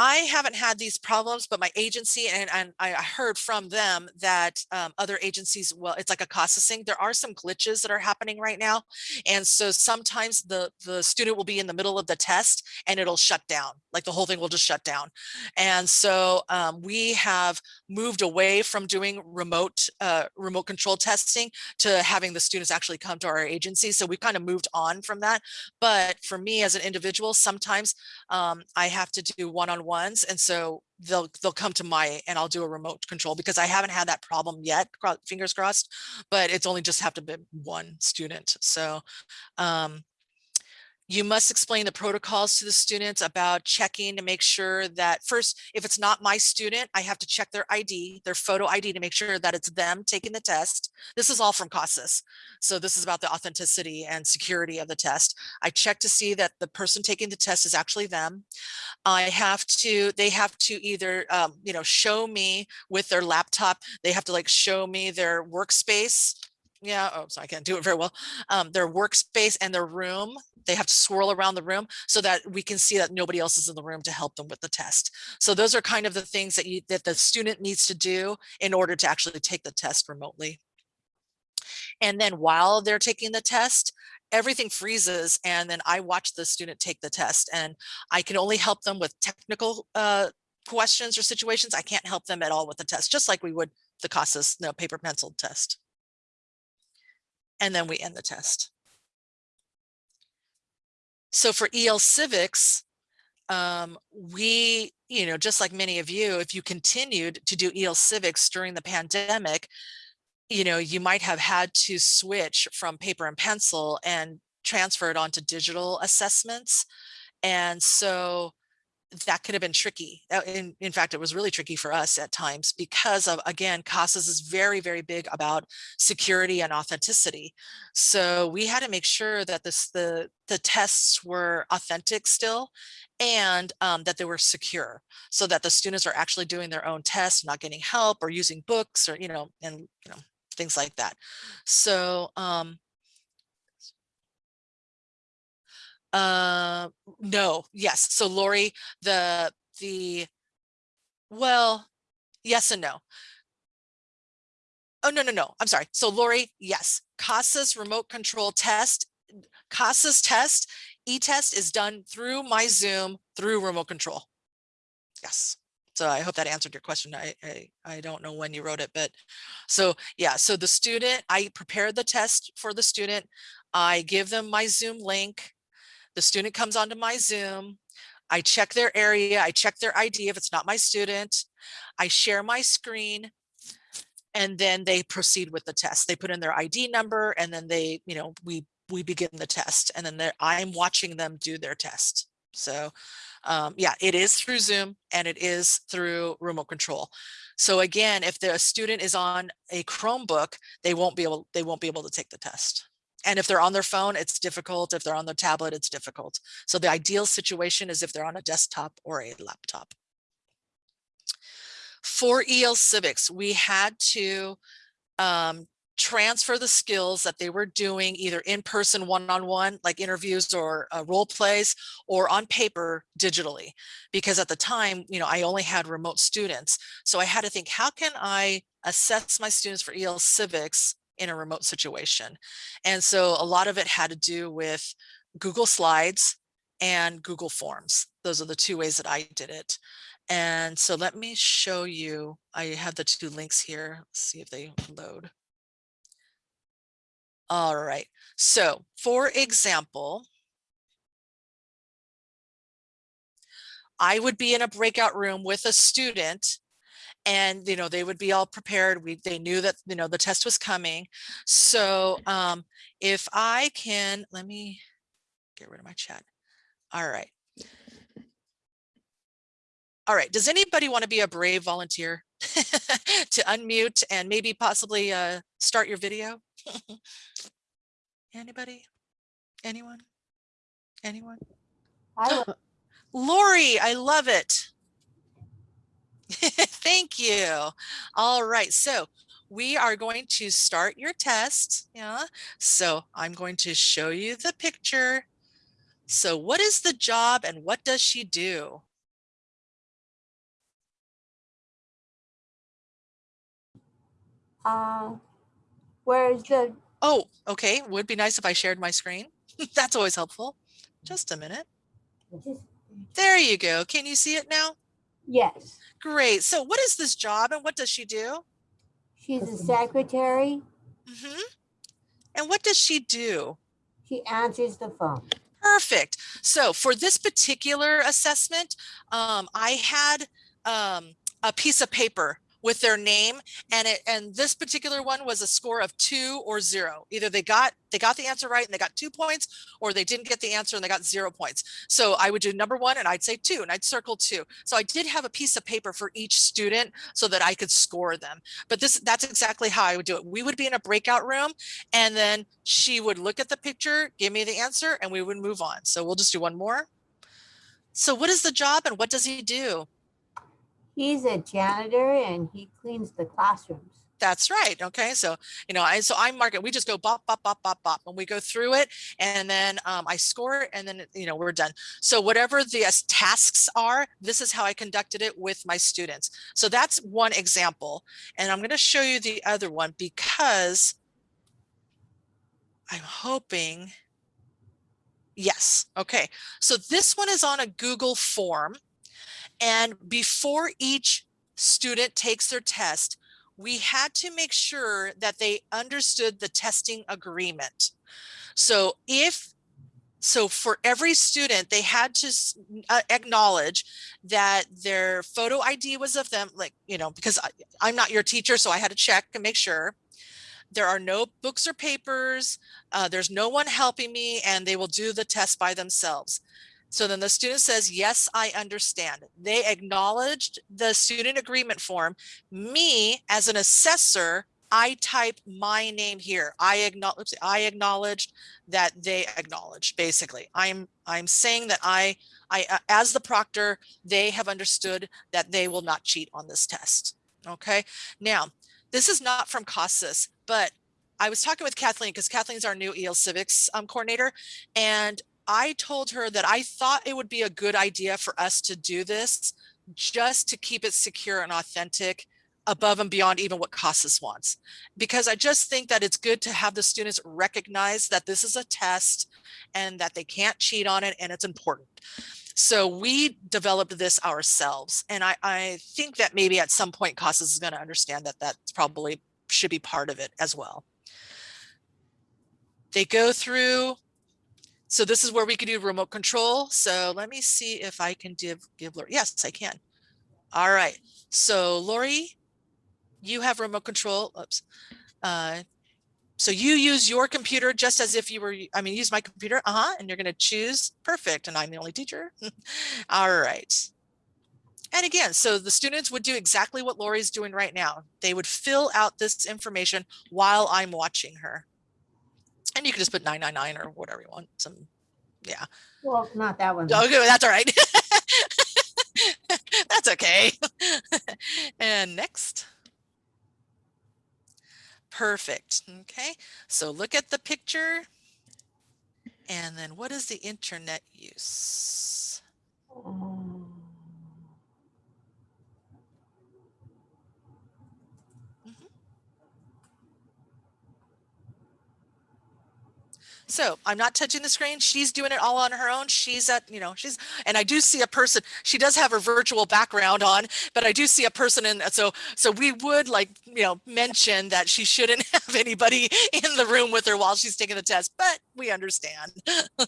I haven't had these problems, but my agency and, and I heard from them that um, other agencies, well, it's like a CASASing. There are some glitches that are happening right now. And so sometimes the, the student will be in the middle of the test and it'll shut down, like the whole thing will just shut down. And so um, we have moved away from doing remote, uh, remote control testing to having the students actually come to our agency. So we kind of moved on from that. But for me as an individual, sometimes um, I have to do one-on-ones. And so they'll they'll come to my and I'll do a remote control because I haven't had that problem yet, fingers crossed, but it's only just have to be one student. So um, You must explain the protocols to the students about checking to make sure that first, if it's not my student, I have to check their ID, their photo ID to make sure that it's them taking the test. This is all from CASAS. So this is about the authenticity and security of the test. I check to see that the person taking the test is actually them. I have to, they have to either, um, you know, show me with their laptop, they have to like show me their workspace. Yeah, oh, so I can't do it very well. Um, their workspace and their room, they have to swirl around the room so that we can see that nobody else is in the room to help them with the test. So those are kind of the things that you, that the student needs to do in order to actually take the test remotely. And then while they're taking the test, everything freezes and then I watch the student take the test and I can only help them with technical uh, questions or situations. I can't help them at all with the test, just like we would the CASAS no, paper pencil test. And then we end the test. So for EL Civics, um, we, you know, just like many of you, if you continued to do EL Civics during the pandemic, you know, you might have had to switch from paper and pencil and transfer it onto digital assessments. And so that could have been tricky. Uh, In, in fact, it was really tricky for us at times because of, again, CASAS is very, very big about security and authenticity. So we had to make sure that this, the, the tests were authentic still and um, that they were secure so that the students are actually doing their own tests, not getting help or using books or, you know, and, you know, things like that. So, um, uh, no, yes. So Lori, the, the, well, yes and no. Oh, no, no, no. I'm sorry. So Lori, yes, CASAS remote control test, CASAS test, e-test is done through my Zoom through remote control. Yes. So I hope that answered your question. I, I, I don't know when you wrote it, but so yeah, so the student, I prepared the test for the student. I give them my Zoom link. The student comes onto my Zoom. I check their area. I check their ID if it's not my student. I share my screen and then they proceed with the test. They put in their ID number and then they, you know, we we begin the test and then I'm watching them do their test. So um, yeah, it is through Zoom and it is through remote control. So again, if the student is on a Chromebook, they won't be able they won't be able to take the test. And if they're on their phone, it's difficult. If they're on their tablet, it's difficult. So the ideal situation is if they're on a desktop or a laptop. For EL Civics, we had to um, transfer the skills that they were doing either in person one-on-one like interviews or uh, role plays or on paper digitally because at the time you know I only had remote students so I had to think how can I assess my students for EL civics in a remote situation. And so a lot of it had to do with Google Slides and Google Forms. Those are the two ways that I did it. And so let me show you I have the two links here. Let's see if they load. All right. So for example, I would be in a breakout room with a student and, you know, they would be all prepared. We, they knew that, you know, the test was coming. So um, if I can, let me get rid of my chat. All right. All right. Does anybody want to be a brave volunteer to unmute and maybe possibly uh, start your video? Anybody? Anyone? Anyone? I. Lori, I love it. Thank you. All right, so we are going to start your test. Yeah, so I'm going to show you the picture. So what is the job and what does she do? Uh, where's the, Oh, okay, would be nice if I shared my screen. That's always helpful. Just a minute. There you go. Can you see it now? yes, Great. So what is this job and what does she do? she's a secretary. hmm And what does she do? She answers the phone. Perfect. So for this particular assessment, um, I had um, a piece of paper with their name and it and this particular one was a score of two or zero. Either they got they got the answer right and they got two points or they didn't get the answer and they got zero points. So i would do number one and i'd say two and i'd circle two. So i did have a piece of paper for each student so that i could score them. But this that's exactly how i would do it. We would be in a breakout room and then she would look at the picture give me the answer and we would move on. So we'll just do one more. So what is the job and what does he do He's a janitor and he cleans the classrooms. That's right. Okay. So, you know, I, so I mark it, we just go bop, bop, bop, bop, bop, and we go through it and then um, I score it and then, you know, we're done. So whatever the tasks are, this is how I conducted it with my students. So that's one example. And I'm going to show you the other one because I'm hoping. Yes. Okay. So this one is on a Google form. And before each student takes their test, we had to make sure that they understood the testing agreement. So if so for every student, they had to uh, acknowledge that their photo ID was of them, like, you know, because I, I'm not your teacher, so I had to check and make sure. There are no books or papers, uh, there's no one helping me, and they will do the test by themselves. So then the student says, yes, I understand. They acknowledged the student agreement form. Me as an assessor, I type my name here. I acknowledge, I acknowledged that they acknowledged, basically. I'm, I'm saying that I, I, uh, as the proctor, they have understood that they will not cheat on this test. Okay. Now, this is not from CASAS, but I was talking with Kathleen because Kathleen's our new EL Civics um, coordinator, and I told her that I thought it would be a good idea for us to do this just to keep it secure and authentic above and beyond even what CASAS wants. Because I just think that it's good to have the students recognize that this is a test and that they can't cheat on it and it's important. So we developed this ourselves. And I, I think that maybe at some point CASAS is going to understand that that probably should be part of it as well. They go through so this is where we can do remote control. So let me see if I can give, give Lori. Yes, I can. All right. So Lori, you have remote control. Oops. Uh, so you use your computer just as if you were, I mean, use my computer. Uh-huh. And you're going to choose perfect. And I'm the only teacher. All right. And again, so the students would do exactly what Lori's doing right now. They would fill out this information while I'm watching her. And you can just put 999 or whatever you want. Some, yeah. Well, not that one. Okay, that's all right. that's okay. and next. Perfect. Okay. So look at the picture. And then what is the internet use? Um, So I'm not touching the screen. She's doing it all on her own. She's at, you know, she's, and I do see a person, she does have her virtual background on, but I do see a person in, that. so, so we would like, you know, mention that she shouldn't have anybody in the room with her while she's taking the test, but we understand.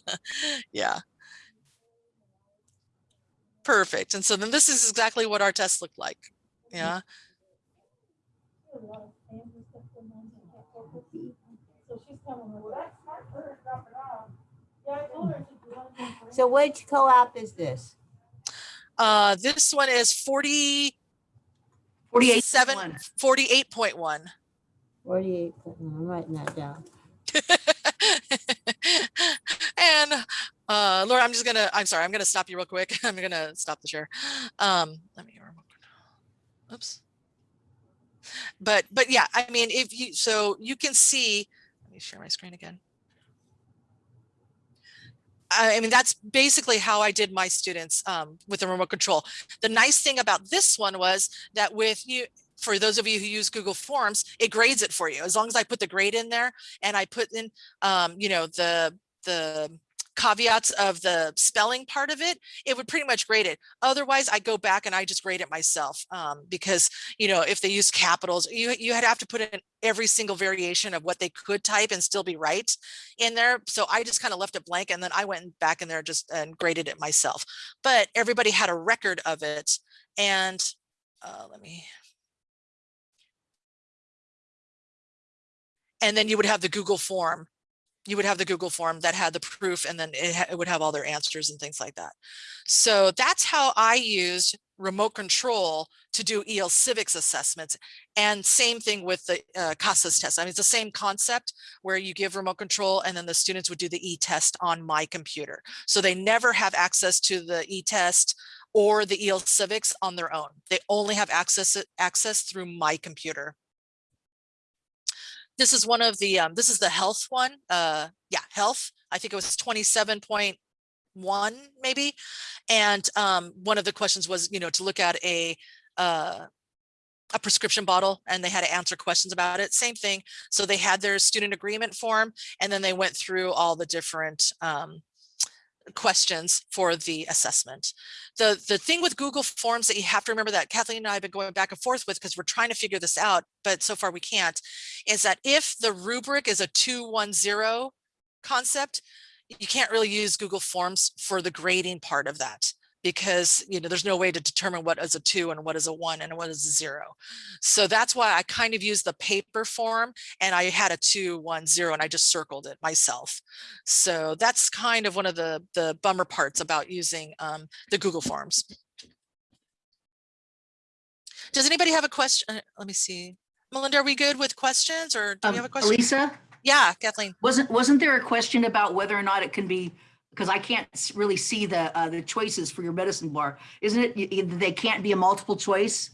yeah. Perfect. And so then this is exactly what our test looked like. Mm-hmm. Yeah. So which COAAP is this? Uh, this one is 40, 48 Seven. 48.1. Forty-eight, I'm writing that down. and uh Laura, I'm just gonna, I'm sorry, I'm gonna stop you real quick. I'm gonna stop the share. Um, let me. Oops. But but yeah, I mean, if you so you can see, let me share my screen again. I mean, that's basically how I did my students um, with the remote control. The nice thing about this one was that with you, for those of you who use Google Forms, it grades it for you. As long as I put the grade in there and I put in, um, you know, the the caveats of the spelling part of it, it would pretty much grade it. Otherwise, I go back and I just grade it myself um, because, you know, if they use capitals, you, you had have to put in every single variation of what they could type and still be right in there. So I just kind of left it blank and then I went back in there just and graded it myself. But everybody had a record of it. And uh, let me and then you would have the Google form you would have the Google form that had the proof and then it, it would have all their answers and things like that. So that's how I used remote control to do EL civics assessments. And same thing with the uh, CASAS test. I mean, it's the same concept where you give remote control and then the students would do the e-test on my computer. So they never have access to the e-test or the EL civics on their own. They only have access access through my computer. This is one of the, um, this is the health one. Uh, yeah, health. I think it was 27.1 maybe. And um, one of the questions was, you know, to look at a, uh, a prescription bottle and they had to answer questions about it. Same thing. So they had their student agreement form and then they went through all the different um, questions for the assessment. The, the thing with Google Forms that you have to remember that Kathleen and I have been going back and forth with because we're trying to figure this out, but so far we can't, is that if the rubric is a 210 concept, you can't really use Google Forms for the grading part of that because you know there's no way to determine what is a two and what is a one and what is a zero. So that's why I kind of used the paper form and I had a two, one, zero, and I just circled it myself. So that's kind of one of the the bummer parts about using um, the Google Forms. Does anybody have a question? Uh, Let me see. Melinda, are we good with questions or do we have a Um, question? Elisa, Yeah, Kathleen. wasn't, wasn't there a question about whether or not it can be, because I can't really see the, uh, the choices for your medicine bar. Isn't it, they can't be a multiple choice?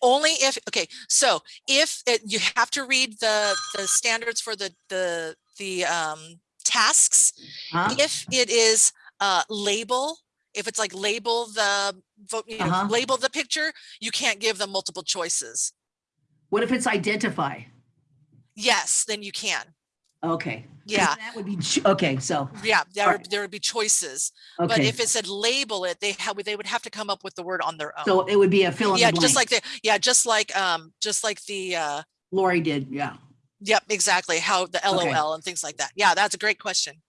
Only if, okay, so if it, you have to read the, the standards for the, the, the um, tasks. Huh? If it is uh, label, if it's like label the, vote, you know, Uh-huh. label the picture, you can't give them multiple choices. What if it's identify? Yes, then you can. Okay. Yeah, That would be, okay, so, yeah, there, Alright. there would be choices. Okay. But if it said label it, they have, they would have to come up with the word on their own. So it would be a fill in Yeah, the just like the, yeah, just like, um, just like the, uh, Lori did, yeah. Yep, exactly. How the Okay. LOL and things like that. Yeah, that's a great question.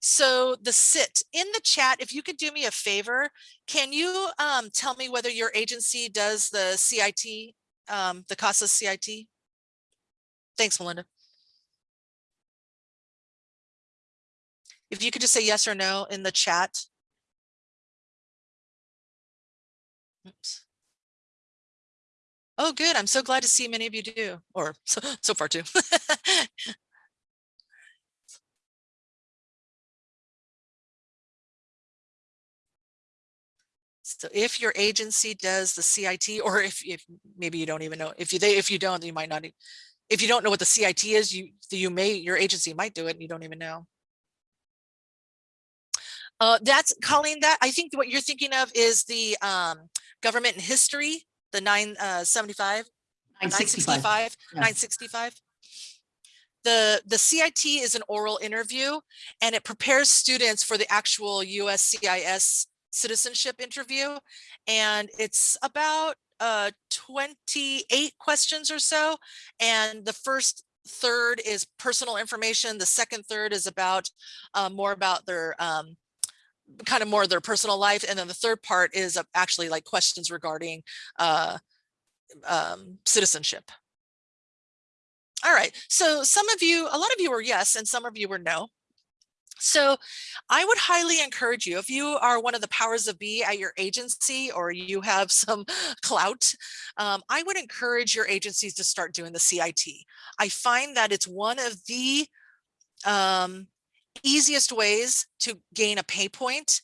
So the sit in the chat, if you could do me a favor, can you um, tell me whether your agency does the CIT, um, the CASAS CIT? Thanks, Melinda. If you could just say yes or no in the chat. Oops. Oh, good. I'm so glad to see many of you do, or so, so far too. So if your agency does the CIT, or if, if maybe you don't even know, if you, they, if you don't, you might not, if you don't know what the CIT is, you, you may, your agency might do it and you don't even know. Uh, that's Colleen, that, I think what you're thinking of is the, um, government and history, the nine, uh, seventy-five, Nine nine sixty-five. sixty-five, yeah. nine sixty-five. The, the CIT is an oral interview and it prepares students for the actual USCIS citizenship interview. And it's about uh, 28 questions or so. And the first third is personal information. The second third is about uh, more about their um, kind of more of their personal life. And then the third part is uh, actually like questions regarding uh, um, citizenship. All right, so some of you, a lot of you were yes, and some of you were no. So I would highly encourage you, if you are one of the powers of be at your agency or you have some clout, um, I would encourage your agencies to start doing the CIT. I find that it's one of the um, easiest ways to gain a pay point,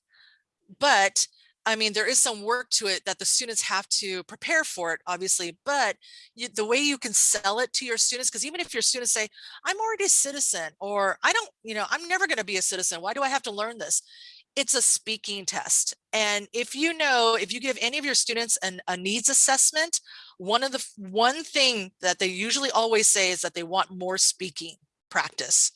but I mean, there is some work to it that the students have to prepare for it, obviously, but you, the way you can sell it to your students, because even if your students say, I'm already a citizen, or I don't, you know, I'm never going to be a citizen. Why do I have to learn this? It's a speaking test. And if you know, if you give any of your students an, a needs assessment, one of the one thing that they usually always say is that they want more speaking practice.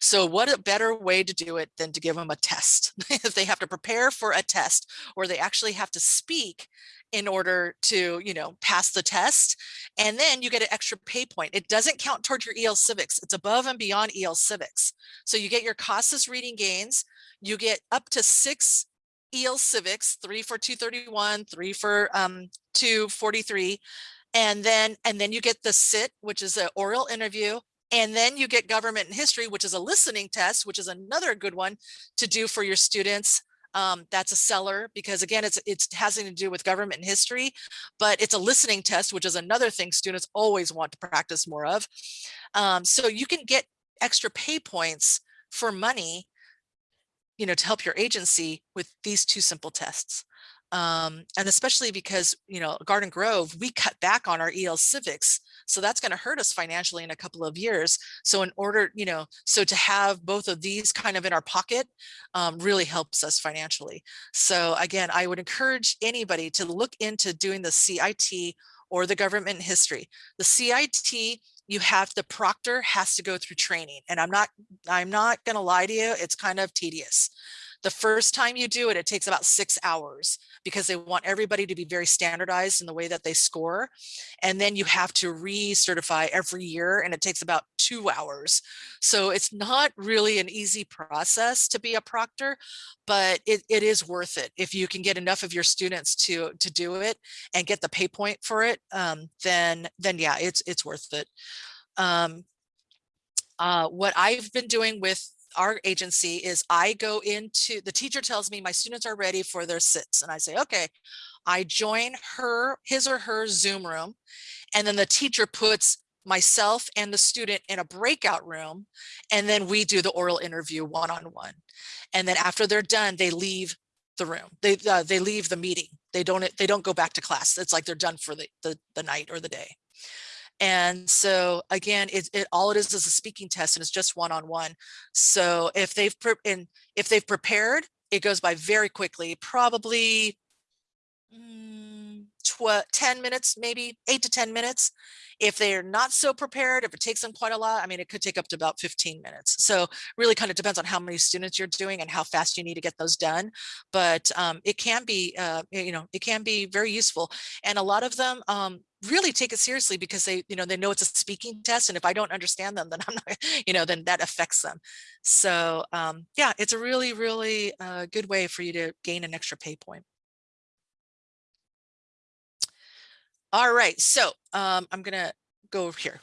So what a better way to do it than to give them a test if they have to prepare for a test or they actually have to speak in order to, you know, pass the test. And then you get an extra pay point. It doesn't count toward your EL civics. It's above and beyond EL civics. So you get your CASAS reading gains. You get up to six EL civics, three for 231, three for um, 243. And then, and then you get the sit, which is an oral interview. And then you get government and history, which is a listening test, which is another good one to do for your students. Um, that's a seller because again, it's it's has nothing to do with government and history, but it's a listening test, which is another thing students always want to practice more of. Um, so you can get extra pay points for money, you know, to help your agency with these two simple tests. Um, and especially because, you know, Garden Grove, we cut back on our EL civics. So that's going to hurt us financially in a couple of years. So in order, you know, so to have both of these kind of in our pocket um, really helps us financially. So again, I would encourage anybody to look into doing the CIT or the government history. The CIT you have the proctor has to go through training and i'm not i'm not going to lie to you it's kind of tedious the first time you do it, it takes about six hours because they want everybody to be very standardized in the way that they score. And then you have to recertify every year and it takes about two hours. So it's not really an easy process to be a proctor, but it, it is worth it. If you can get enough of your students to, to do it and get the pay point for it, um, then, then yeah, it's, it's worth it. Um, uh, what I've been doing with our agency is I go into, the teacher tells me my students are ready for their sits. And I say, okay, I join her, his or her Zoom room. And then the teacher puts myself and the student in a breakout room. And then we do the oral interview one-on-one. -on -one. And then after they're done, they leave the room. They, uh, they leave the meeting. They don't, they don't go back to class. It's like they're done for the, the, the night or the day. And so again, it, it all it is is a speaking test and it's just one-on-one. -on -one. So if they've and if they've prepared, it goes by very quickly, probably mm, 10 minutes, maybe eight to 10 minutes. If they're not so prepared, if it takes them quite a lot, I mean, it could take up to about 15 minutes. So really kind of depends on how many students you're doing and how fast you need to get those done. But um, it can be, uh, you know, it can be very useful. And a lot of them um, really take it seriously because they, you know, they know it's a speaking test. And if I don't understand them, then I'm not, you know, then that affects them. So um, yeah, it's a really, really uh, good way for you to gain an extra pay point. All right, so um, I'm gonna go over here.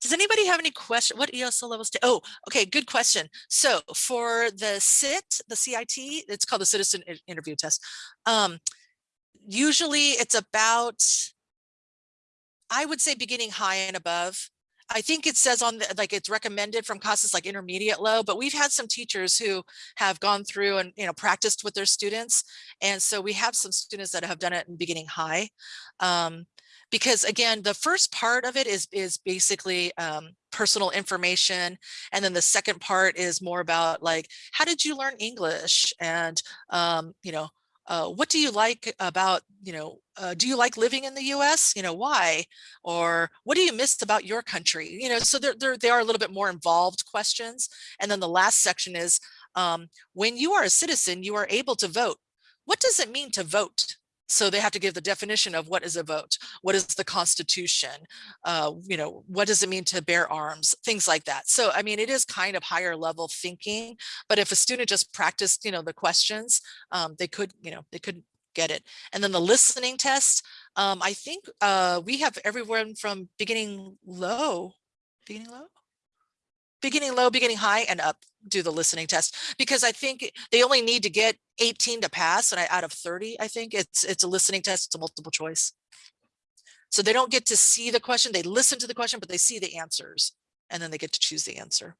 Does anybody have any question? What ESL levels? Oh, okay, good question. So for the CIT, the CIT, it's called the Citizen Interview Test. Um, usually it's about, I would say beginning high and above. I think it says on the, like it's recommended from CASAS like intermediate low, but we've had some teachers who have gone through and you know practiced with their students. And so we have some students that have done it in beginning high. Um, because again, the first part of it is is basically um, personal information. And then the second part is more about like, how did you learn English? And, um, you know, uh, what do you like about, you know, uh, do you like living in the US? You know, why? Or what do you miss about your country? You know, so they're, they're, they are a little bit more involved questions. And then the last section is, um, when you are a citizen, you are able to vote. What does it mean to vote? So they have to give the definition of what is a vote, what is the Constitution, uh, you know, what does it mean to bear arms, things like that. So, I mean, it is kind of higher level thinking, but if a student just practiced, you know, the questions, um, they could, you know, they could get it. And then the listening test, um, I think uh, we have everyone from beginning low, beginning low, beginning low, beginning high, and up do the listening test because I think they only need to get 18 to pass and I, out of 30, I think it's it's a listening test, it's a multiple choice. So they don't get to see the question, they listen to the question, but they see the answers and then they get to choose the answer.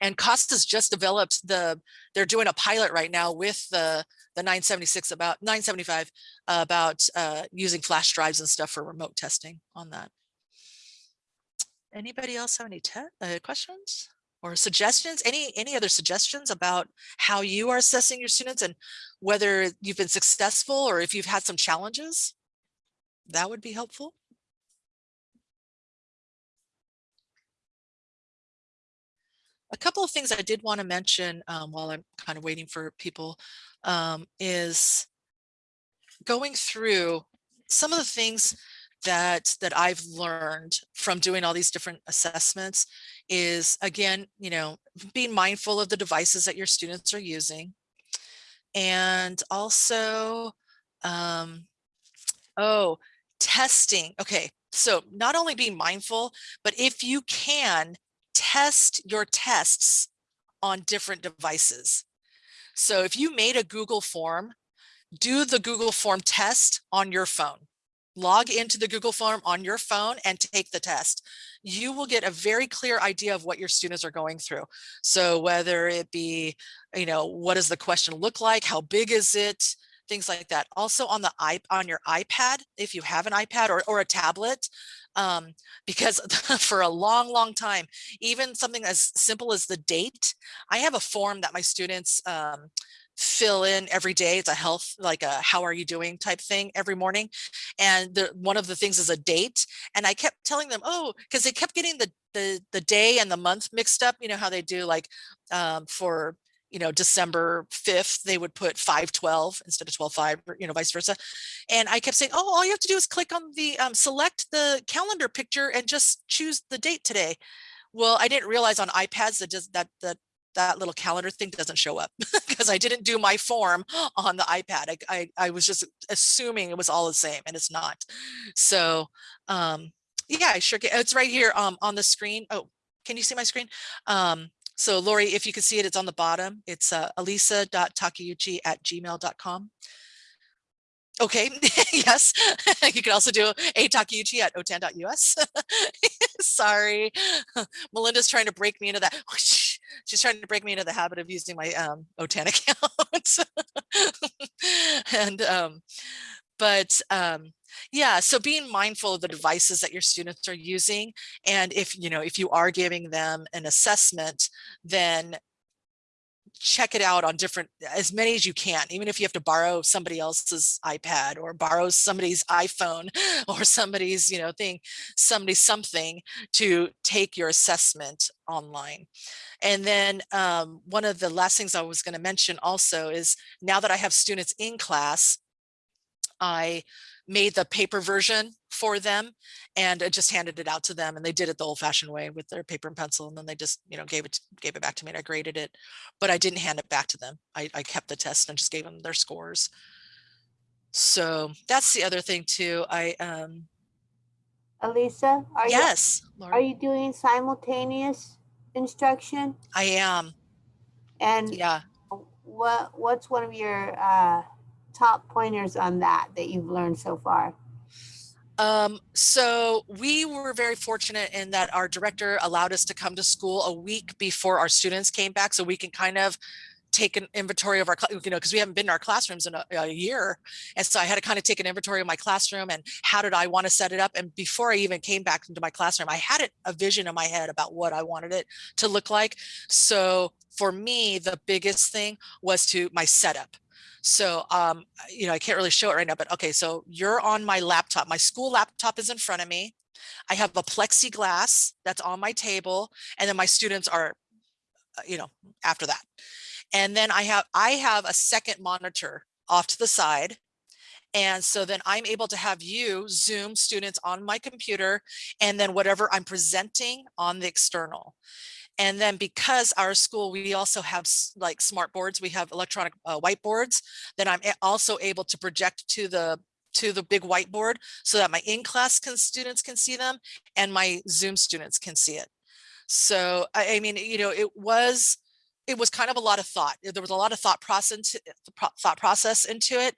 And CASAS just developed the, they're doing a pilot right now with the, the 976 about 975 uh, about uh, using flash drives and stuff for remote testing on that. Anybody else have any uh, questions or suggestions? Any any other suggestions about how you are assessing your students and whether you've been successful or if you've had some challenges? That would be helpful. A couple of things I did want to mention um, while I'm kind of waiting for people um, is going through some of the things that that I've learned from doing all these different assessments is again, you know, being mindful of the devices that your students are using. And also, um, oh, testing. Okay, so not only being mindful, but if you can test your tests on different devices. So if you made a Google form, do the Google form test on your phone. Log into the Google form on your phone and take the test. You will get a very clear idea of what your students are going through. So whether it be, you know, what does the question look like? How big is it? Things like that. Also on the on your iPad, if you have an iPad or, or a tablet, um, because for a long, long time, even something as simple as the date, I have a form that my students um, fill in every day. It's a health, like a how are you doing type thing every morning. And the, one of the things is a date. And I kept telling them, oh, because they kept getting the, the, the day and the month mixed up. You know how they do like um, for you know, December 5th, they would put 512 instead of 12.5, or, you know, vice versa. And I kept saying, oh, all you have to do is click on the, um, select the calendar picture and just choose the date today. Well, I didn't realize on iPads that just that, that, that little calendar thing doesn't show up because I didn't do my form on the iPad. I, I, I was just assuming it was all the same and it's not. So, um, yeah, I sure get, it's right here, um, on the screen. Oh, can you see my screen? Um, so Lori, if you can see it, it's on the bottom. It's uh, alisa.takeuchi at gmail.com. Okay, yes, you can also do a takeuchi at otan.us. Sorry, Melinda's trying to break me into that. She's trying to break me into the habit of using my um, OTAN account. and, um, but um, yeah, so being mindful of the devices that your students are using. And if, you know, if you are giving them an assessment, then check it out on different, as many as you can, even if you have to borrow somebody else's iPad or borrow somebody's iPhone or somebody's, you know, thing, somebody something to take your assessment online. And then um, one of the last things I was going to mention also is now that I have students in class, I made the paper version for them and I just handed it out to them and they did it the old fashioned way with their paper and pencil and then they just you know gave it gave it back to me and I graded it but I didn't hand it back to them. I, I kept the test and just gave them their scores. So that's the other thing too I um Elisa, are you, yes are you doing simultaneous instruction? I am. And yeah. what, what's one of your, uh, top pointers on that, that you've learned so far? Um, so we were very fortunate in that our director allowed us to come to school a week before our students came back so we can kind of take an inventory of our, you know, because we haven't been in our classrooms in a, a year. And so I had to kind of take an inventory of my classroom and how did I want to set it up? And before I even came back into my classroom, I had a vision in my head about what I wanted it to look like. So for me, the biggest thing was to my setup. So, um, you know, I can't really show it right now, but okay, so you're on my laptop. My school laptop is in front of me. I have a plexiglass that's on my table, and then my students are, uh, you know, after that. And then I have I have a second monitor off to the side. And so then I'm able to have you Zoom students on my computer and then whatever I'm presenting on the external. And then because our school, we also have like smart boards, we have electronic uh, whiteboards, then I'm also able to project to the to the big whiteboard so that my in-class can, students can see them and my Zoom students can see it. So, I, I mean, you know, it was, it was kind of a lot of thought. There was a lot of thought process, thought process into it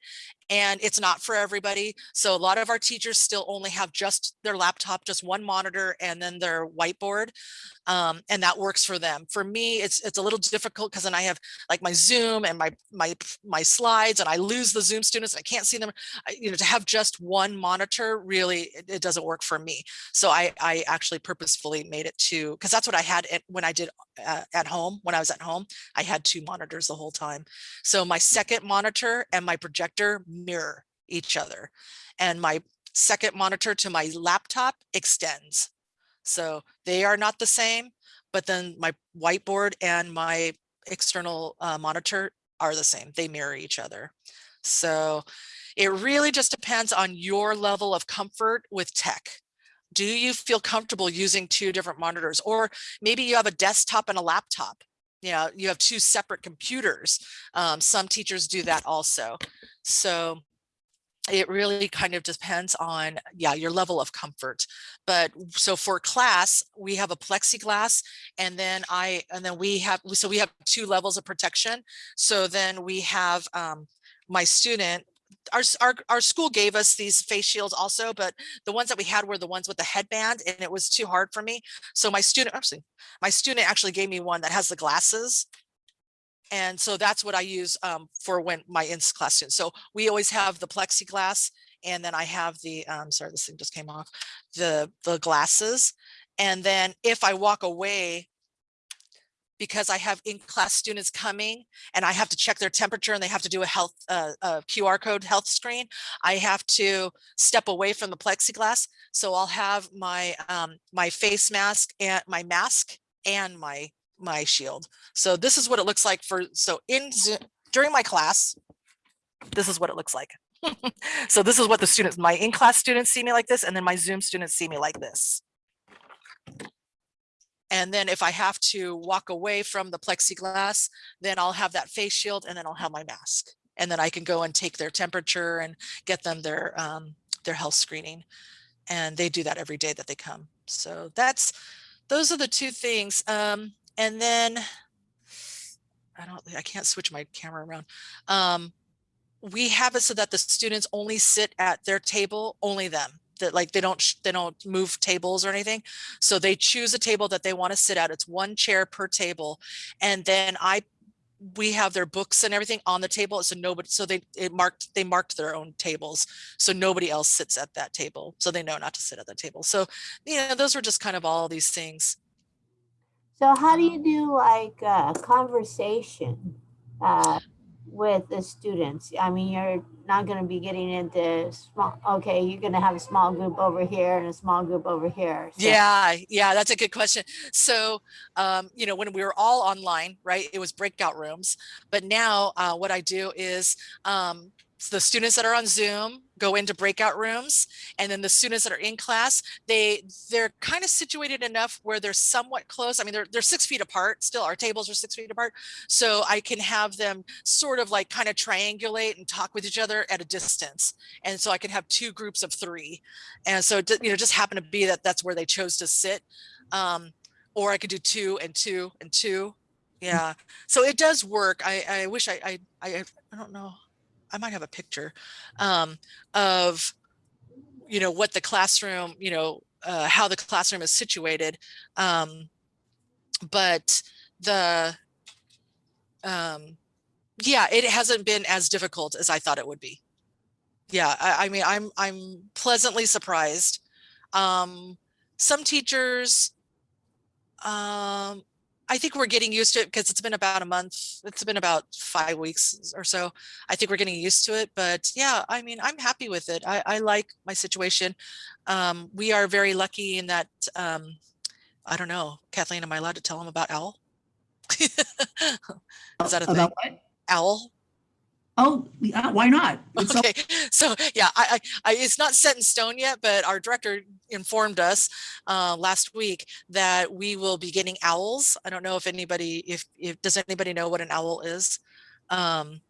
and it's not for everybody. So a lot of our teachers still only have just their laptop, just one monitor and then their whiteboard. Um, and that works for them. For me, it's it's a little difficult because then I have like my Zoom and my my my slides and I lose the Zoom students. I can't see them. I, you know, to have just one monitor really it, it doesn't work for me. So I I actually purposefully made it to because that's what I had at, when I did uh, at home when I was at home. I had two monitors the whole time. So my second monitor and my projector mirror each other and my second monitor to my laptop extends. So they are not the same, but then my whiteboard and my external uh, monitor are the same. They mirror each other. So it really just depends on your level of comfort with tech. Do you feel comfortable using two different monitors? Or maybe you have a desktop and a laptop. You know, you have two separate computers. Um, some teachers do that also. So it really kind of depends on, yeah, your level of comfort. But so for class, we have a plexiglass and then I, and then we have, so we have two levels of protection. So then we have um, my student, our, our, our school gave us these face shields also, but the ones that we had were the ones with the headband and it was too hard for me. So my student, actually, my student actually gave me one that has the glasses and so that's what I use um, for when my in-class students. So we always have the plexiglass and then I have the, um, sorry, this thing just came off, the, the glasses. And then if I walk away, because I have in-class students coming and I have to check their temperature and they have to do a health, uh, a QR code health screen, I have to step away from the plexiglass. So I'll have my, um, my face mask and my mask and my, my shield. So this is what it looks like for, so in Zoom, during my class, this is what it looks like. so this is what the students, my in-class students see me like this, and then my Zoom students see me like this. And then if I have to walk away from the plexiglass, then I'll have that face shield and then I'll have my mask. And then I can go and take their temperature and get them their, um, their health screening. And they do that every day that they come. So that's, those are the two things. Um, and then I don't, I can't switch my camera around. Um, we have it so that the students only sit at their table, only them. That like they don't they don't move tables or anything. So they choose a table that they want to sit at. It's one chair per table, and then I we have their books and everything on the table. So nobody so they it marked they marked their own tables. So nobody else sits at that table. So they know not to sit at the table. So you know those were just kind of all these things. So how do you do like uh, conversation uh, with the students? I mean, you're not going to be getting into small. Okay, you're going to have a small group over here and a small group over here. So- Yeah, yeah, that's a good question. So, um, you know, when we were all online, right, it was breakout rooms. But now uh, what I do is um, the students that are on Zoom go into breakout rooms and then the students that are in class, they they're kind of situated enough where they're somewhat close. I mean, they're, they're six feet apart still. Our tables are six feet apart. So I can have them sort of like kind of triangulate and talk with each other at a distance. And so I can have two groups of three. And so, it you know, just happened to be that that's where they chose to sit. Um, or I could do two and two and two. Yeah. So it does work. I, I wish I, I, I don't know. I might have a picture um, of, you know, what the classroom, you know, uh, how the classroom is situated. Um, but the, um, yeah, it hasn't been as difficult as I thought it would be. Yeah, I, I mean, I'm I'm pleasantly surprised. Um, some teachers, um, I think we're getting used to it because it's been about a month. It's been about five weeks or so. I think we're getting used to it. But yeah, I mean, I'm happy with it. I, I like my situation. Um, we are very lucky in that. Um, I don't know, Kathleen, am I allowed to tell them about OWL? Is that a thing? About what? OWL? Oh, yeah, why not? It's Okay, so yeah, I, I, I, it's not set in stone yet, but our director informed us uh, last week that we will be getting owls. I don't know if anybody, if, if does anybody know what an owl is? Um,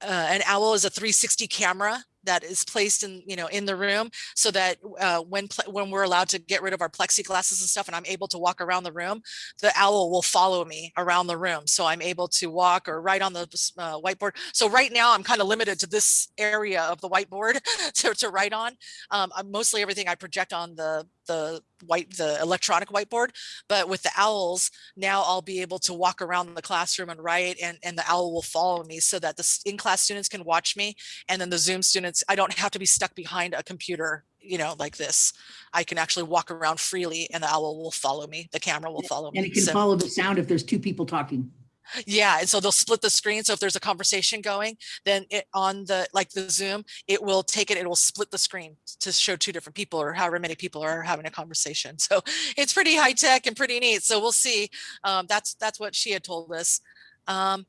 uh, an owl is a 360 camera that is placed in, you know, in the room so that uh, when when we're allowed to get rid of our plexiglasses and stuff and I'm able to walk around the room, the owl will follow me around the room. So I'm able to walk or write on the uh, whiteboard. So right now I'm kind of limited to this area of the whiteboard to, to write on. Um, I'm mostly everything I project on the the white the electronic whiteboard but with the owls now i'll be able to walk around the classroom and write and and the owl will follow me so that the in-class students can watch me and then the zoom students i don't have to be stuck behind a computer you know like this i can actually walk around freely and the owl will follow me the camera will follow me. And me it can So- follow the sound if there's two people talking. Yeah, and so they'll split the screen. So if there's a conversation going, then it on the like the Zoom, it will take it, it will split the screen to show two different people or however many people are having a conversation. So it's pretty high tech and pretty neat. So we'll see. Um, that's that's what she had told us. Um,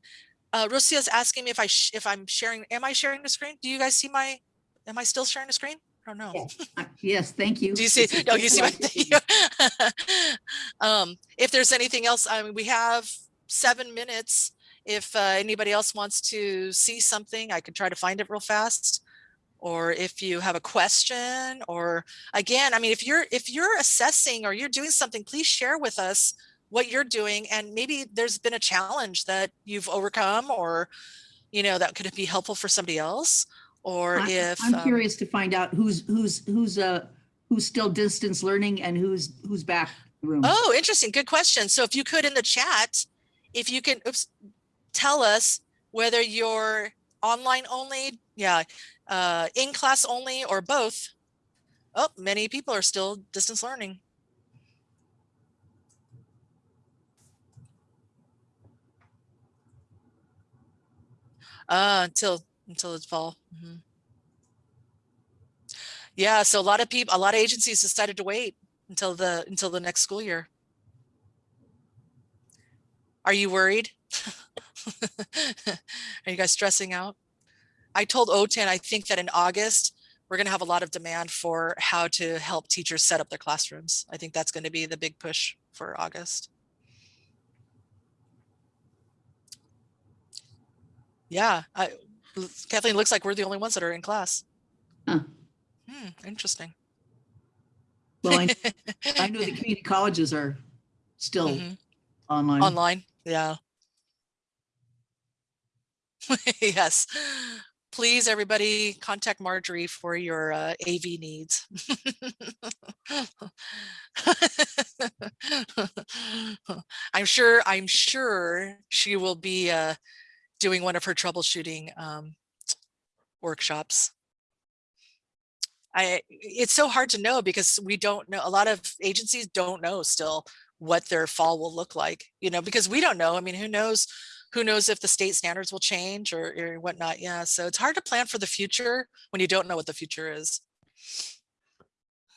uh, Rosia's asking me if I sh- if I'm sharing. Am I sharing the screen? Do you guys see my? Am I still sharing the screen? I don't know. Yes. Yes, thank you. Do you see? No, you see my um, if there's anything else, I mean, we have seven minutes. If uh, anybody else wants to see something, I could try to find it real fast. or if you have a question or again, I mean, if you're if you're assessing or you're doing something, please share with us what you're doing and maybe there's been a challenge that you've overcome or you know that could be helpful for somebody else or I- if I'm um, curious to find out who's, who's, who's, uh, who's still distance learning and who's, who's back room. Oh, interesting. Good question. So if you could in the chat, if you can oops, tell us whether you're online only, yeah, uh, in class only or both. Oh, many people are still distance learning. Uh, until until it's fall. Mhm. Yeah, so a lot of people, a lot of agencies decided to wait until the until the next school year. Are you worried? Are you guys stressing out? I told OTAN, I think that in August, we're going to have a lot of demand for how to help teachers set up their classrooms. I think that's going to be the big push for August. Yeah, I, Kathleen, looks like we're the only ones that are in class. Huh. Hmm, interesting. Well, I, I know the community colleges are still Mhm. online. Online, yeah. Yes. Please, everybody, contact Marjorie for your uh, AV needs. I'm sure, I'm sure she will be uh, doing one of her troubleshooting um, workshops. I, it's so hard to know because we don't know, a lot of agencies don't know still what their fall will look like, you know, because we don't know. I mean, who knows, who knows if the state standards will change or, or whatnot. Yeah. So it's hard to plan for the future when you don't know what the future is.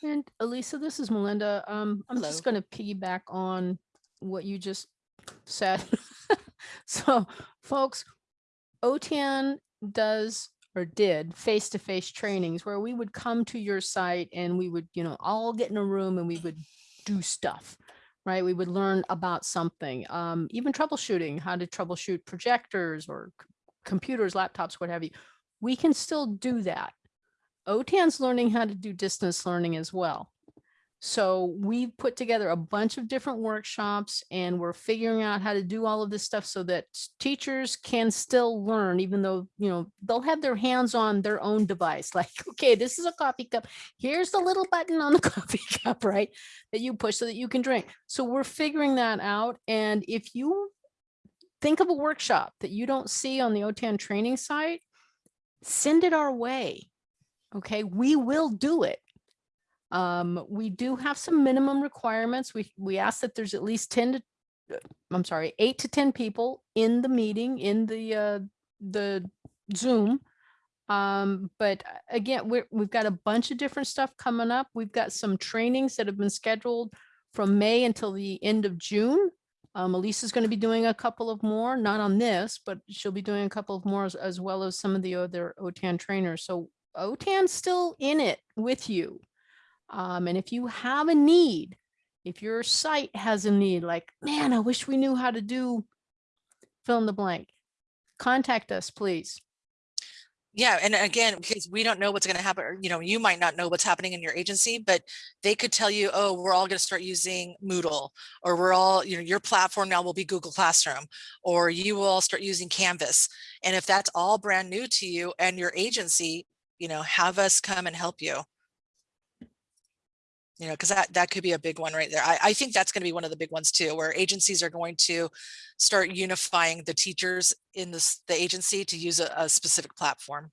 And Elisa, this is Melinda. Um, I'm just going to piggyback on what you just said. so, folks, OTAN does or did face-to-face trainings where we would come to your site and we would, you know, all get in a room and we would do stuff, right? We would learn about something, um, even troubleshooting, how to troubleshoot projectors or computers, laptops, what have you. We can still do that. OTAN's learning how to do distance learning as well. So we've put together a bunch of different workshops and we're figuring out how to do all of this stuff so that teachers can still learn, even though, you know, they'll have their hands on their own device. Like, okay, this is a coffee cup. Here's the little button on the coffee cup, right? That you push so that you can drink. So we're figuring that out. And if you think of a workshop that you don't see on the OTAN training site, send it our way. Okay, we will do it. Um, we do have some minimum requirements. We, we ask that there's at least 10 to, uh, I'm sorry, eight to 10 people in the meeting, in the, uh, the Zoom. Um, but uh, again, we're, we've got a bunch of different stuff coming up. We've got some trainings that have been scheduled from May until the end of June. Um, Elisa's going to be doing a couple of more, not on this, but she'll be doing a couple of more as, as well as some of the other OTAN trainers. So OTAN's still in it with you. Um, and if you have a need, if your site has a need, like, man, I wish we knew how to do fill in the blank, contact us, please. Yeah, and again, because we don't know what's going to happen, you know, you might not know what's happening in your agency, but they could tell you, oh, we're all going to start using Moodle, or we're all, you know, your platform now will be Google Classroom, or you will all start using Canvas. And if that's all brand new to you and your agency, you know, have us come and help you. You know, because that, that could be a big one right there. I, I think that's going to be one of the big ones too, where agencies are going to start unifying the teachers in this, the agency to use a, a specific platform.